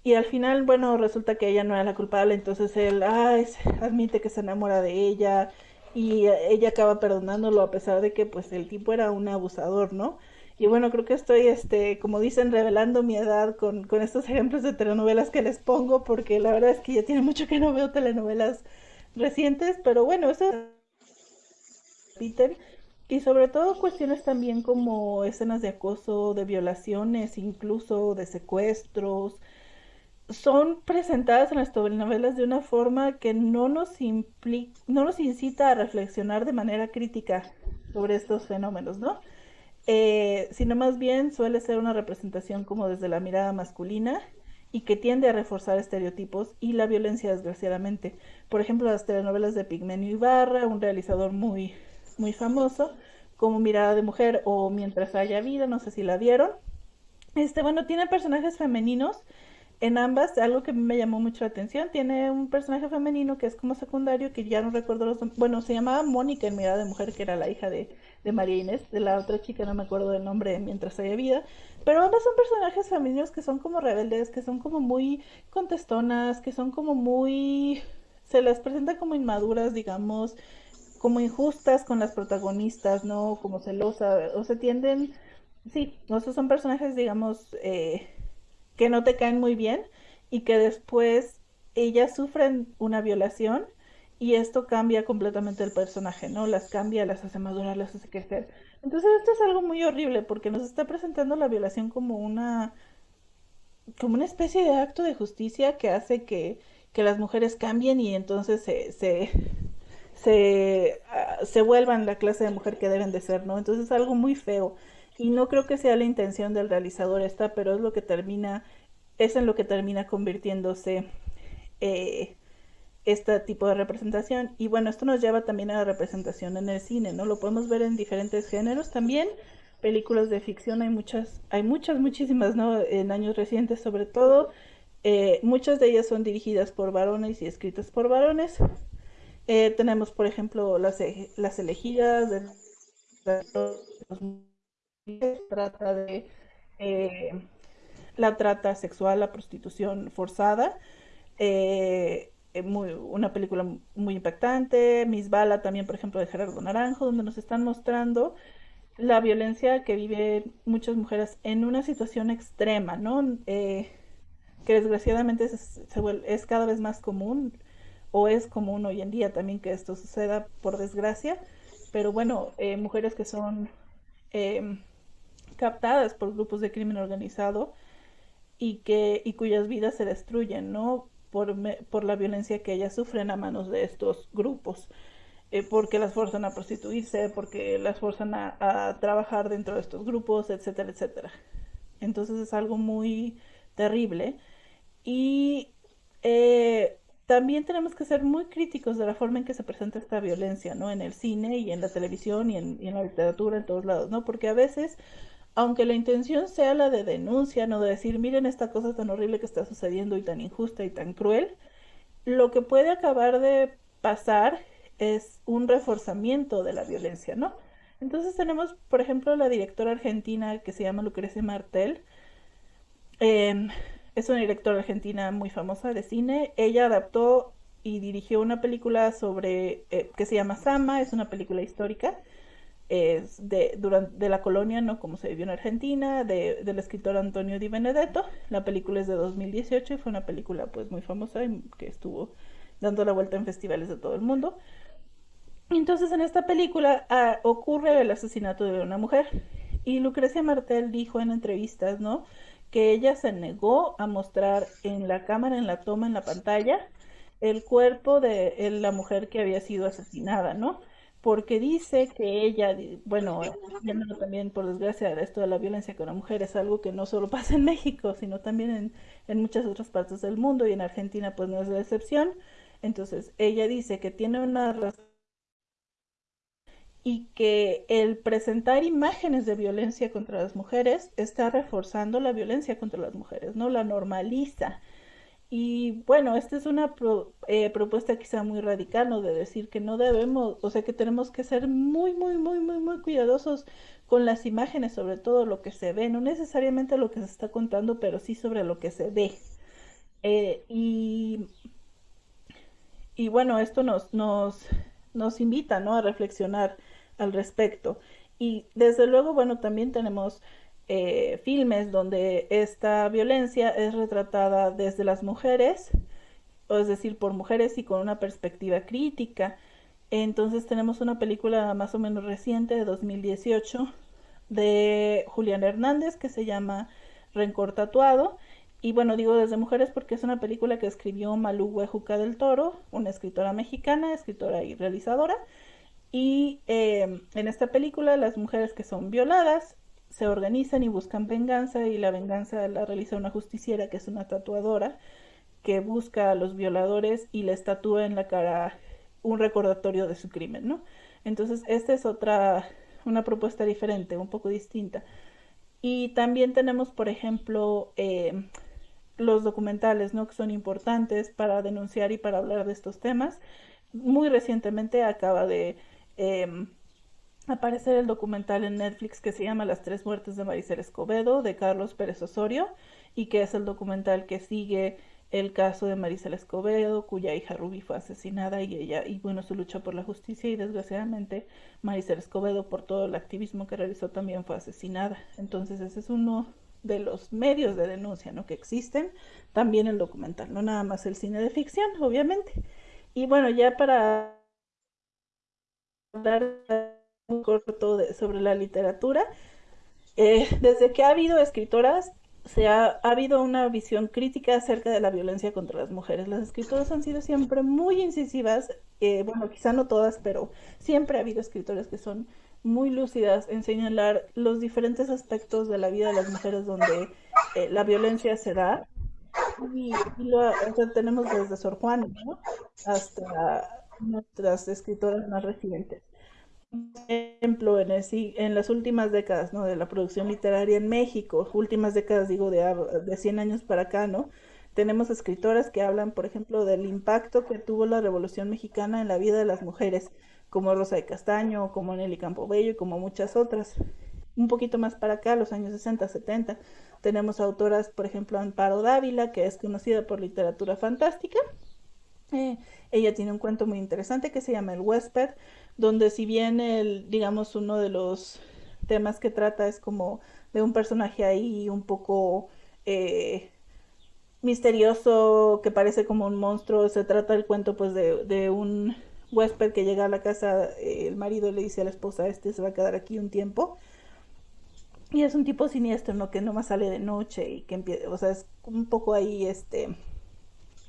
Y al final, bueno, resulta que ella no era la culpable, entonces él, ay, admite que se enamora de ella y ella acaba perdonándolo a pesar de que pues el tipo era un abusador, ¿no? Y bueno, creo que estoy, este, como dicen, revelando mi edad con, con estos ejemplos de telenovelas que les pongo, porque la verdad es que ya tiene mucho que no veo telenovelas recientes, pero bueno, eso. Y sobre todo cuestiones también como escenas de acoso, de violaciones, incluso de secuestros, son presentadas en las telenovelas de una forma que no nos, implica, no nos incita a reflexionar de manera crítica sobre estos fenómenos, ¿no? Eh, sino más bien suele ser una representación como desde la mirada masculina y que tiende a reforzar estereotipos y la violencia desgraciadamente. Por ejemplo, las telenovelas de Pigmenio Ibarra, un realizador muy, muy famoso, como Mirada de Mujer o Mientras haya vida, no sé si la vieron. Este, bueno, tiene personajes femeninos en ambas, algo que me llamó mucho la atención, tiene un personaje femenino que es como secundario, que ya no recuerdo los bueno, se llamaba Mónica en Mirada de Mujer, que era la hija de, de María Inés, de la otra chica, no me acuerdo del nombre mientras haya vida, pero ambas son personajes femeninos que son como rebeldes, que son como muy contestonas, que son como muy, se las presenta como inmaduras, digamos, como injustas con las protagonistas, ¿no? Como celosas, o se tienden, sí, o sea, son personajes, digamos, eh, que no te caen muy bien y que después ellas sufren una violación y esto cambia completamente el personaje, ¿no? Las cambia, las hace madurar, las hace crecer. Entonces esto es algo muy horrible porque nos está presentando la violación como una como una especie de acto de justicia que hace que, que las mujeres cambien y entonces se, se, se, ah, se vuelvan la clase de mujer que deben de ser, ¿no? Entonces es algo muy feo. Y no creo que sea la intención del realizador esta, pero es lo que termina, es en lo que termina convirtiéndose eh, este tipo de representación. Y bueno, esto nos lleva también a la representación en el cine, ¿no? Lo podemos ver en diferentes géneros también. Películas de ficción hay muchas, hay muchas, muchísimas, ¿no? En años recientes sobre todo. Eh, muchas de ellas son dirigidas por varones y escritas por varones. Eh, tenemos, por ejemplo, las, las elegidas de trata de eh, la trata sexual, la prostitución forzada. Eh, eh, una película muy impactante. Miss Bala también, por ejemplo, de Gerardo Naranjo, donde nos están mostrando la violencia que viven muchas mujeres en una situación extrema, ¿no? que desgraciadamente es, es, cada vez más común, o es común hoy en día también que esto suceda, por desgracia, pero bueno, mujeres que son captadas por grupos de crimen organizado y, que, y cuyas vidas se destruyen, ¿no? Por, por la violencia que ellas sufren a manos de estos grupos. Eh, porque las forzan a prostituirse, porque las forzan a, trabajar dentro de estos grupos, etcétera, etcétera. Entonces es algo muy terrible. Y eh, también tenemos que ser muy críticos de la forma en que se presenta esta violencia, ¿no? En el cine y en la televisión y en, y en la literatura, en todos lados, ¿no? Porque a veces aunque la intención sea la de denuncia, no de decir, miren esta cosa tan horrible que está sucediendo y tan injusta y tan cruel, lo que puede acabar de pasar es un reforzamiento de la violencia, ¿no? Entonces tenemos, por ejemplo, la directora argentina que se llama Lucrecia Martel. Em, es una directora argentina muy famosa de cine. Ella adaptó y dirigió una película sobre eh, que se llama Sama, es una película histórica es de, durante, de la colonia, ¿no? Como se vivió en Argentina, de, del escritor Antonio Di Benedetto. La película es de 2018 y fue una película pues muy famosa que estuvo dando la vuelta en festivales de todo el mundo. Entonces en esta película ah, ocurre el asesinato de una mujer y Lucrecia Martel dijo en entrevistas, ¿no? Que ella se negó a mostrar en la cámara, en la toma, en la pantalla, el cuerpo de la mujer que había sido asesinada, ¿no? Porque dice que ella, bueno, también por desgracia esto de la violencia con la mujer es algo que no solo pasa en México, sino también en, en muchas otras partes del mundo y en Argentina pues no es la excepción. Entonces, ella dice que tiene una razón y que el presentar imágenes de violencia contra las mujeres está reforzando la violencia contra las mujeres, ¿no? La normaliza. Y bueno, esta es una eh, propuesta quizá muy radical, ¿no? De decir que no debemos, o sea, que tenemos que ser muy, muy, muy, muy, muy cuidadosos con las imágenes, sobre todo lo que se ve, no necesariamente lo que se está contando, pero sí sobre lo que se ve. Eh, y, y bueno, esto nos, nos, nos invita, ¿no? A reflexionar al respecto. Y desde luego, bueno, también tenemos eh, filmes donde esta violencia es retratada desde las mujeres, es decir, por mujeres y con una perspectiva crítica. Entonces tenemos una película más o menos reciente de 2018 de Julián Hernández que se llama Rencor Tatuado. Y bueno, digo desde mujeres porque es una película que escribió Malú Huejuca del Toro, una escritora mexicana, escritora y realizadora. Y em, en esta película las mujeres que son violadas se organizan y buscan venganza y la venganza la realiza una justiciera que es una tatuadora que busca a los violadores y les tatúa en la cara un recordatorio de su crimen, ¿no? Entonces, esta es otra, una propuesta diferente, un poco distinta. Y también tenemos, por ejemplo, em, los documentales, ¿no? Que son importantes para denunciar y para hablar de estos temas. Muy recientemente acaba de eh, aparecer el documental en Netflix que se llama Las tres muertes de Maricel Escobedo de Carlos Pérez Osorio y que es el documental que sigue el caso de Maricel Escobedo, cuya hija Ruby fue asesinada y ella, y bueno, su lucha por la justicia y desgraciadamente Maricel Escobedo por todo el activismo que realizó también fue asesinada. Entonces ese es uno de los medios de denuncia ¿no? que existen, también el documental, no nada más el cine de ficción, obviamente. Y bueno, ya para hablar un corto sobre la literatura. Eh, desde que ha habido escritoras, se ha, habido una visión crítica acerca de la violencia contra las mujeres. Las escritoras han sido siempre muy incisivas, eh, bueno, quizá no todas, pero siempre ha habido escritoras que son muy lúcidas en señalar los diferentes aspectos de la vida de las mujeres donde eh, la violencia se da. Y, lo tenemos desde Sor Juan hasta nuestras escritoras más recientes. Ejemplo, en, las últimas décadas ¿no? de la producción literaria en México, últimas décadas digo de, de 100 años para acá, ¿no? Tenemos escritoras que hablan, por ejemplo, del impacto que tuvo la Revolución Mexicana en la vida de las mujeres, como Rosa de Castaño, como Nelly Campobello y como muchas otras. Un poquito más para acá, los años 60, 70, tenemos autoras, por ejemplo, Amparo Dávila, que es conocida por literatura fantástica, eh, ella tiene un cuento muy interesante que se llama El huésped, donde si bien el, digamos, uno de los temas que trata es como de un personaje ahí un poco eh, misterioso, que parece como un monstruo, se trata el cuento pues de, un huésped que llega a la casa, eh, el marido le dice a la esposa, este se va a quedar aquí un tiempo. Y es un tipo siniestro, ¿no? Que nomás sale de noche y que empieza, o sea, es un poco ahí, este,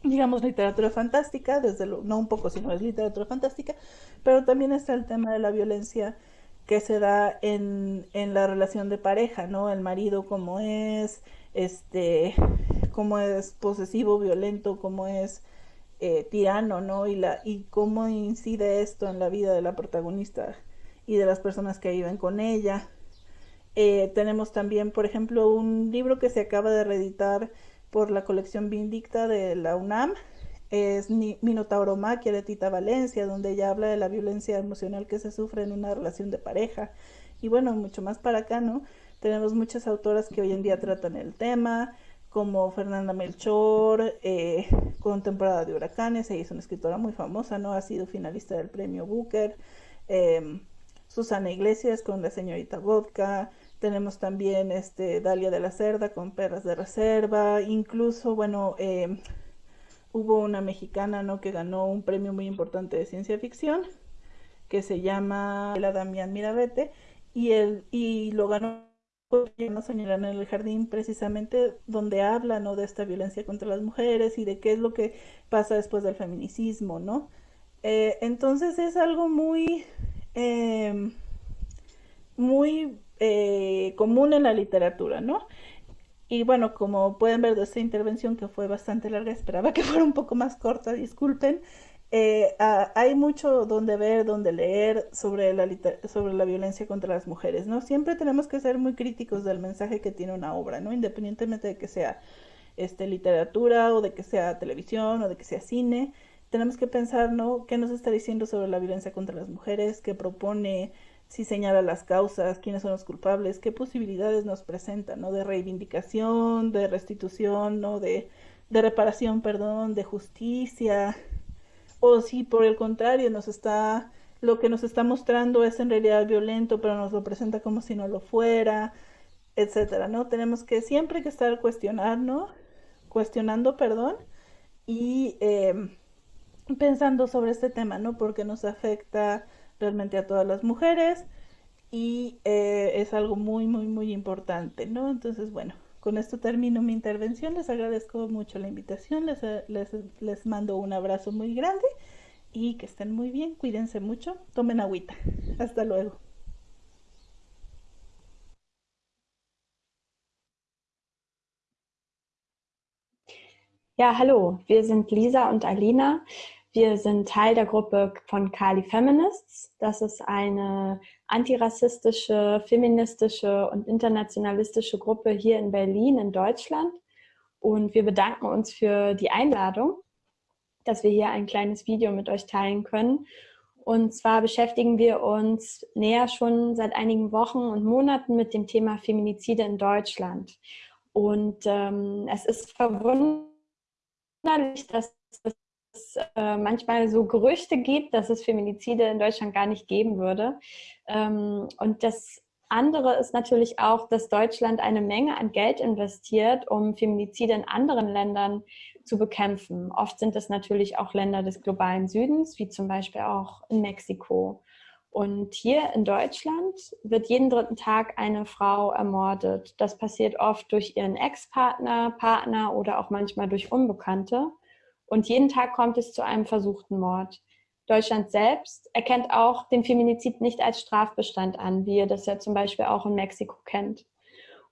digamos, literatura fantástica, desde lo, no un poco, sino es literatura fantástica, pero también está el tema de la violencia que se da en, en la relación de pareja, ¿no? El marido como es, este, cómo es posesivo, violento, cómo es eh, tirano, ¿no? Y, la, y cómo incide esto en la vida de la protagonista y de las personas que viven con ella. Eh, tenemos también, por ejemplo, un libro que se acaba de reeditar por la colección Vindicta de la UNAM. Es Minotauromaquia de Tita Valencia, donde ella habla de la violencia emocional que se sufre en una relación de pareja. Y bueno, mucho más para acá, ¿no? Tenemos muchas autoras que hoy en día tratan el tema, como Fernanda Melchor, eh, con Temporada de Huracanes, ella es una escritora muy famosa, ¿no? Ha sido finalista del premio Booker. Em, Susana Iglesias con La Señorita Vodka, tenemos también este, Dalia de la Cerda con Perras de Reserva. Incluso, bueno, em, hubo una mexicana ¿no? que ganó un premio muy importante de ciencia ficción. que se llama la Damián Mirabete y, el, y lo ganó no en el jardín precisamente donde habla ¿no? de esta violencia contra las mujeres y de qué es lo que pasa después del feminicidio, ¿no? Eh, entonces es algo muy, em, muy eh, común en la literatura, ¿no? Y bueno, como pueden ver de esta intervención que fue bastante larga, esperaba que fuera un poco más corta, disculpen. Eh, hay mucho donde ver, donde leer sobre la, sobre la violencia contra las mujeres, ¿no? Siempre tenemos que ser muy críticos del mensaje que tiene una obra, ¿no? Independientemente de que sea este, literatura o de que sea televisión o de que sea cine, tenemos que pensar, ¿no? ¿Qué nos está diciendo sobre la violencia contra las mujeres? ¿Qué propone? Si señala las causas, quiénes son los culpables, qué posibilidades nos presenta, ¿no? De reivindicación, de restitución, ¿no? De, de reparación, perdón, de justicia, o si por el contrario nos está lo que nos está mostrando es en realidad violento, pero nos lo presenta como si no lo fuera, etcétera, ¿no? Tenemos que siempre que estar cuestionando, cuestionando, perdón, y em, pensando sobre este tema, ¿no? Porque nos afecta realmente a todas las mujeres y eh, es algo muy, muy, muy importante, ¿no? Entonces, bueno, con esto termino mi intervención. Les agradezco mucho la invitación. Les, les, les mando un abrazo muy grande y que estén muy bien. Cuídense mucho. Tomen agüita. Hasta luego. Ja, hallo, wir sind Lisa und Alina. Wir sind Teil der Gruppe von Kali Feminists. Das ist eine antirassistische, feministische und internationalistische Gruppe hier in Berlin in Deutschland. Und wir bedanken uns für die Einladung, dass wir hier ein kleines Video mit euch teilen können. Und zwar beschäftigen wir uns näher schon seit einigen Wochen und Monaten mit dem Thema Feminizide in Deutschland. Und ähm, es ist verwunderlich, dass es äh, manchmal so Gerüchte gibt, dass es Feminizide in Deutschland gar nicht geben würde. Ähm, und das andere ist natürlich auch, dass Deutschland eine Menge an Geld investiert, um Feminizide in anderen Ländern zu bekämpfen. Oft sind es natürlich auch Länder des globalen Südens, wie zum Beispiel auch in Mexiko. Und hier in Deutschland wird jeden dritten Tag eine Frau ermordet. Das passiert oft durch ihren Ex-Partner, Partner oder auch manchmal durch Unbekannte. Und jeden Tag kommt es zu einem versuchten Mord. Deutschland selbst erkennt auch den Feminizid nicht als Strafbestand an, wie ihr das ja zum Beispiel auch in Mexiko kennt.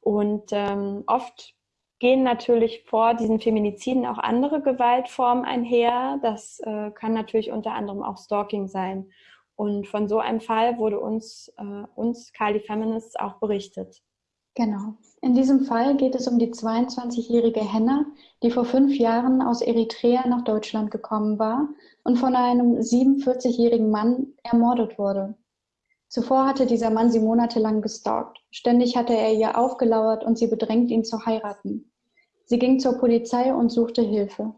Und ähm, oft gehen natürlich vor diesen Feminiziden auch andere Gewaltformen einher. Das äh, kann natürlich unter anderem auch Stalking sein. Und von so einem Fall wurde uns, äh, uns Kali Feminists auch berichtet. Genau. In diesem Fall geht es um die 22-jährige Henna, die vor fünf Jahren aus Eritrea nach Deutschland gekommen war und von einem 47-jährigen Mann ermordet wurde. Zuvor hatte dieser Mann sie monatelang gestalkt. Ständig hatte er ihr aufgelauert und sie bedrängt, ihn zu heiraten. Sie ging zur Polizei und suchte Hilfe.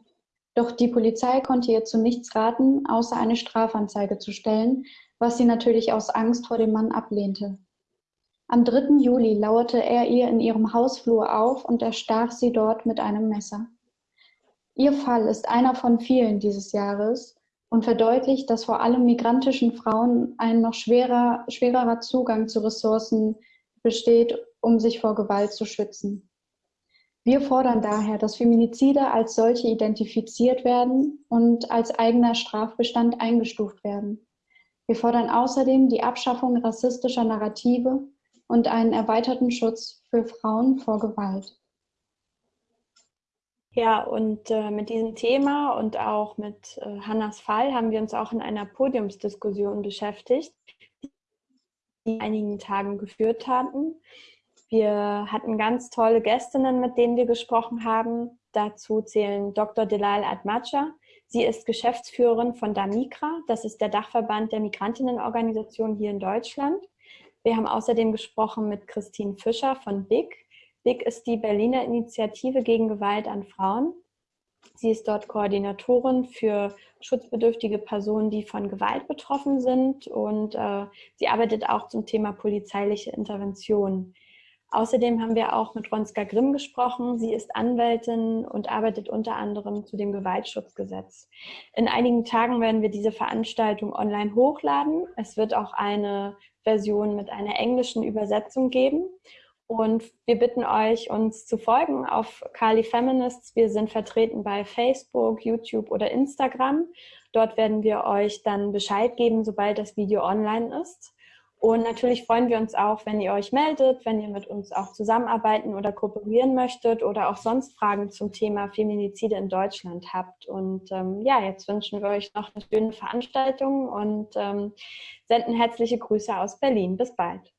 Doch die Polizei konnte ihr zu nichts raten, außer eine Strafanzeige zu stellen, was sie natürlich aus Angst vor dem Mann ablehnte. Am 3. Juli lauerte er ihr in ihrem Hausflur auf und erstach sie dort mit einem Messer. Ihr Fall ist einer von vielen dieses Jahres und verdeutlicht, dass vor allem migrantischen Frauen ein noch schwerer, schwererer Zugang zu Ressourcen besteht, um sich vor Gewalt zu schützen. Wir fordern daher, dass Feminizide als solche identifiziert werden und als eigener Strafbestand eingestuft werden. Wir fordern außerdem die Abschaffung rassistischer Narrative und einen erweiterten Schutz für Frauen vor Gewalt. Ja, und äh, mit diesem Thema und auch mit äh, Hannas Fall haben wir uns auch in einer Podiumsdiskussion beschäftigt, die wir in einigen Tagen geführt hatten. Wir hatten ganz tolle Gästinnen, mit denen wir gesprochen haben. Dazu zählen Dr. Delal Admacha. Sie ist Geschäftsführerin von DAMIKRA, das ist der Dachverband der Migrantinnenorganisation hier in Deutschland. Wir haben außerdem gesprochen mit Christine Fischer von BIG. BIG ist die Berliner Initiative gegen Gewalt an Frauen. Sie ist dort Koordinatorin für schutzbedürftige Personen, die von Gewalt betroffen sind und äh, sie arbeitet auch zum Thema polizeiliche Intervention. Außerdem haben wir auch mit Ronska Grimm gesprochen. Sie ist Anwältin und arbeitet unter anderem zu dem Gewaltschutzgesetz. In einigen Tagen werden wir diese Veranstaltung online hochladen. Es wird auch eine Version mit einer englischen Übersetzung geben. Und wir bitten euch, uns zu folgen auf Kali Feminists. Wir sind vertreten bei Facebook, YouTube oder Instagram. Dort werden wir euch dann Bescheid geben, sobald das Video online ist. Und natürlich freuen wir uns auch, wenn ihr euch meldet, wenn ihr mit uns auch zusammenarbeiten oder kooperieren möchtet oder auch sonst Fragen zum Thema Feminizide in Deutschland habt. Und ähm, ja, jetzt wünschen wir euch noch eine schöne Veranstaltung und ähm, senden herzliche Grüße aus Berlin. Bis bald.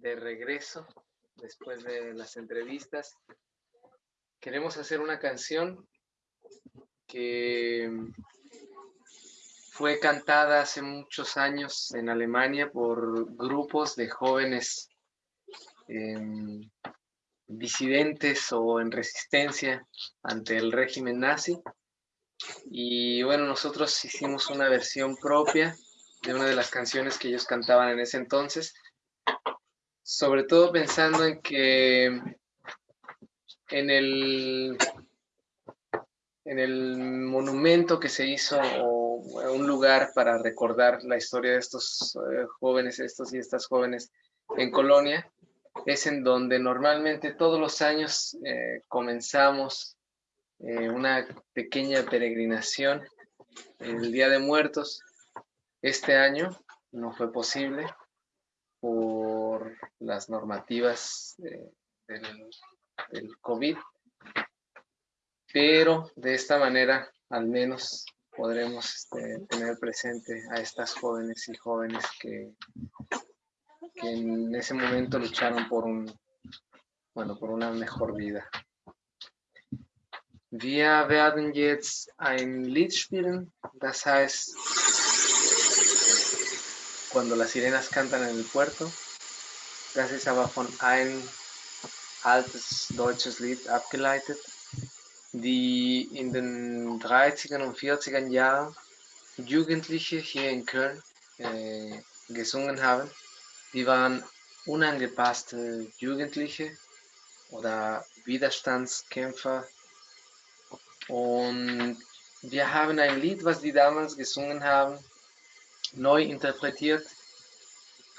De regreso después de las entrevistas. Queremos hacer una canción que fue cantada hace muchos años en Alemania por grupos de jóvenes em, disidentes o en resistencia ante el régimen nazi. Y bueno, nosotros hicimos una versión propia de una de las canciones que ellos cantaban en ese entonces sobre todo pensando en que en el, en el monumento que se hizo o un lugar para recordar la historia de estos eh, jóvenes, estos y estas jóvenes en Colonia, es en donde normalmente todos los años eh, comenzamos eh, una pequeña peregrinación el Día de Muertos. Este año no fue posible por las normativas del, COVID, pero de esta manera al menos podremos este, tener presente a estas jóvenes y jóvenes que, que en ese momento lucharon por un, bueno, por una mejor vida. Wir werden jetzt ein Lied spielen, das heißt Cuando las sirenas cantan en el puerto. Das ist aber von ein altes deutsches Lied abgeleitet, die in den 30er und 40er Jahren Jugendliche hier in Köln äh, gesungen haben. Die waren unangepasste Jugendliche oder Widerstandskämpfer. Und wir haben ein Lied, was die damals gesungen haben, neu interpretiert,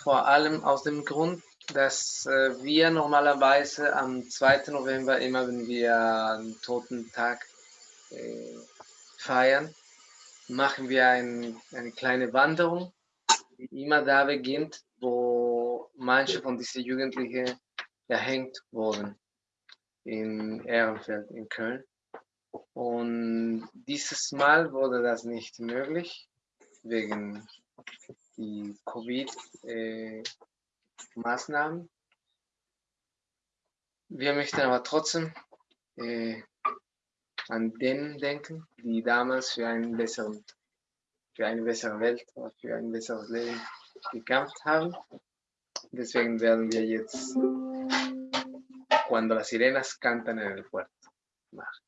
vor allem aus dem Grund, dass äh, wir normalerweise am 2. November immer, wenn wir den Toten Tag äh, feiern, machen wir ein, eine kleine Wanderung, die immer da beginnt, wo manche von diesen Jugendlichen erhängt wurden in Ehrenfeld in Köln. Und dieses Mal wurde das nicht möglich wegen die Covid-Maßnahmen. Äh, Wir möchten aber trotzdem äh, an denen denken, die damals für, einen besseren, für eine bessere Welt oder für ein besseres Leben gekämpft haben. Deswegen werden wir jetzt Cuando las sirenas cantan en el puerto machen.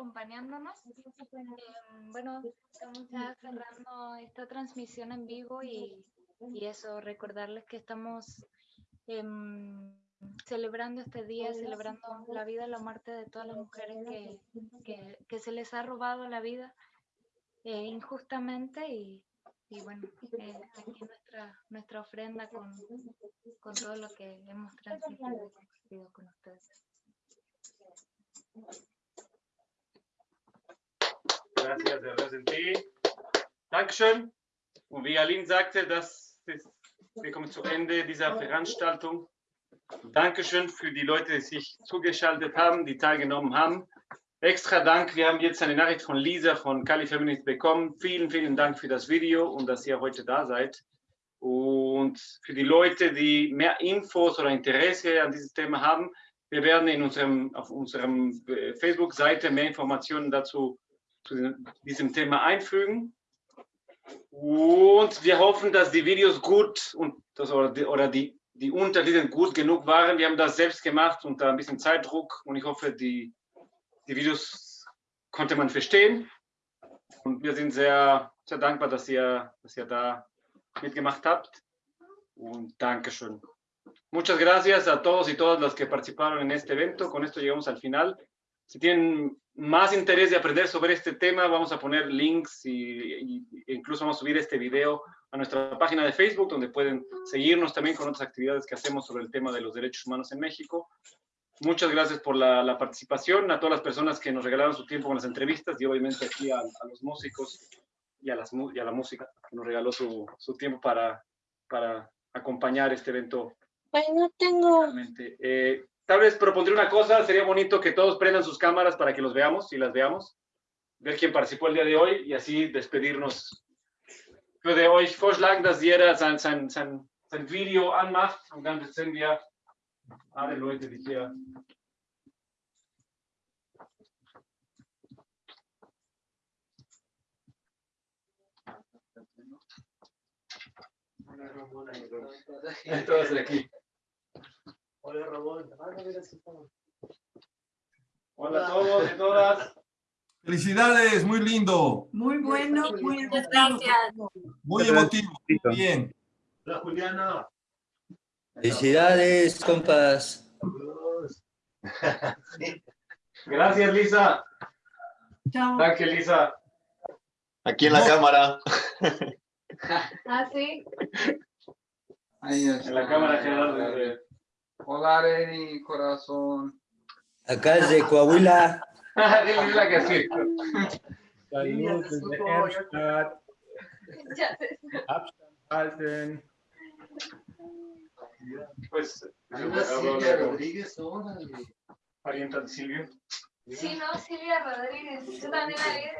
Acompañándonos. Em, bueno, estamos ya cerrando esta transmisión en vivo y, y eso, recordarles que estamos em, celebrando este día, celebrando la vida y la muerte de todas las mujeres que, que, se les ha robado la vida eh, injustamente y, y bueno, eh, aquí nuestra, nuestra ofrenda con, con todo lo que hemos transmitido y compartido con ustedes. Gracias, Herr Resenti. Dankeschön. Und wie Aline sagte, das ist, wir kommen zu Ende dieser Veranstaltung. Dankeschön für die Leute, die sich zugeschaltet haben, die teilgenommen haben. Extra Dank, wir haben jetzt eine Nachricht von Lisa von Kali Feminist bekommen. Vielen, vielen Dank für das Video und dass ihr heute da seid. Und für die Leute, die mehr Infos oder Interesse an dieses Thema haben, wir werden in unserem, auf unserem äh, Facebook-Seite mehr Informationen dazu zu diesem- Thema einfügen. Und wir hoffen, dass die Videos gut und das, oder, die, oder die, die Untertitel gut genug waren. Wir haben das selbst gemacht unter ein bisschen Zeitdruck und ich hoffe, die, die Videos konnte man verstehen. Und wir sind sehr, sehr dankbar, dass ihr, dass ihr da mitgemacht habt. Und Dankeschön. Muchas gracias a todos y todas las que participaron en este evento. Con esto llegamos al final. Si tienen más interés de aprender sobre este tema, vamos a poner links y, y- e incluso vamos a subir este video a nuestra página de Facebook, donde pueden seguirnos también con otras actividades que hacemos sobre el tema de los derechos humanos en México. Muchas gracias por la, la participación, a todas las personas que nos regalaron su tiempo con las entrevistas y obviamente aquí a, a los músicos y a, las, y a la música que nos regaló su, su tiempo para, para acompañar este evento Bueno, tengo. Realmente. Eh, tal vez propondré una cosa, sería bonito que todos prendan sus cámaras para que los veamos y las veamos, ver quién participó el día de hoy y así despedirnos. Ich würde euch vorschlagen, dass jeder sein, sein, sein, sein Video anmacht und dann sehen wir alle Leute, die hier Todos aquí. Hola Ramón. Hola a todos y todas. Felicidades, muy lindo, Muy bueno, muy Muchas gracias. muy Gracias. emotivo. Bien. Hola Juliana. Felicidades, compas. Gracias, Lisa. Chao. Danke, Lisa. Aquí en la cámara. Ah, sí. En la cámara, Gerardo. Hola, Reni, corazón. Acá desde Coahuila. Dile la que sí. Salud desde sé. Abstand halten. Pues, Silvia Rodríguez, órale. Parienta de Silvio. Sí, no, Silvia Rodríguez. Yo también la vi de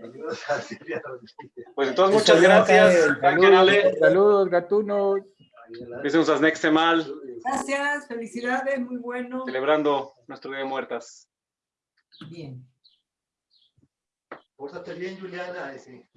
Saludos a Silvia Rodríguez. Pues entonces, muchas gracias. Alle. Saludos, gatunos. Uns das nächste Mal Gracias, felicidades, muy bueno. celebrando nuestro Día de Muertas. Bien. Pórtate bien, Juliana. eh,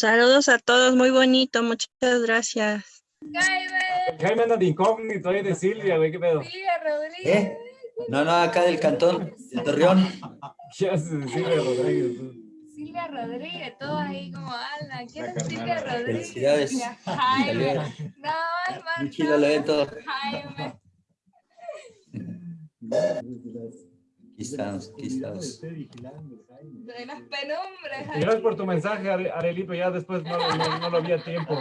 Saludos a todos, muy bonito, muchas gracias. Jaime anda de incógnito ahí de Silvia, güey, qué pedo. Silvia Rodríguez. ¿Eh? No, no, acá del cantón, de Torreón. ¿Qué haces de Silvia Rodríguez? Silvia Rodríguez, todo ahí como Ana. ¿Quién es Silvia Rodríguez? Felicidades. Ya, Jaime. No, hermano. Muy chido el evento. Jaime. Aquí estamos. De las Jaime. Gracias por tu mensaje, Are- Arelito. Ya después no, lo- no, no lo había tiempo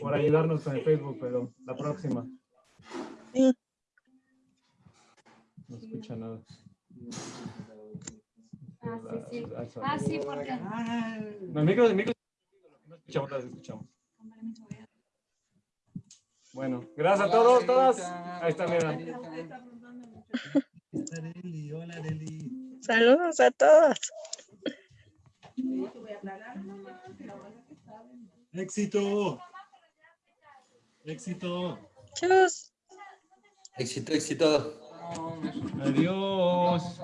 por ayudarnos con el Facebook, pero la próxima. Sí. No escucha nada. Ah, sí, sí. Ah, sí, porque. No, el micro, el micro. No escuchamos, las escuchamos. Bueno, gracias a todos, todas. Ahí está, mira. Areli. Hola, Areli. Saludos a todos. Éxito. Éxito. Chus. Éxito, éxito. Adiós.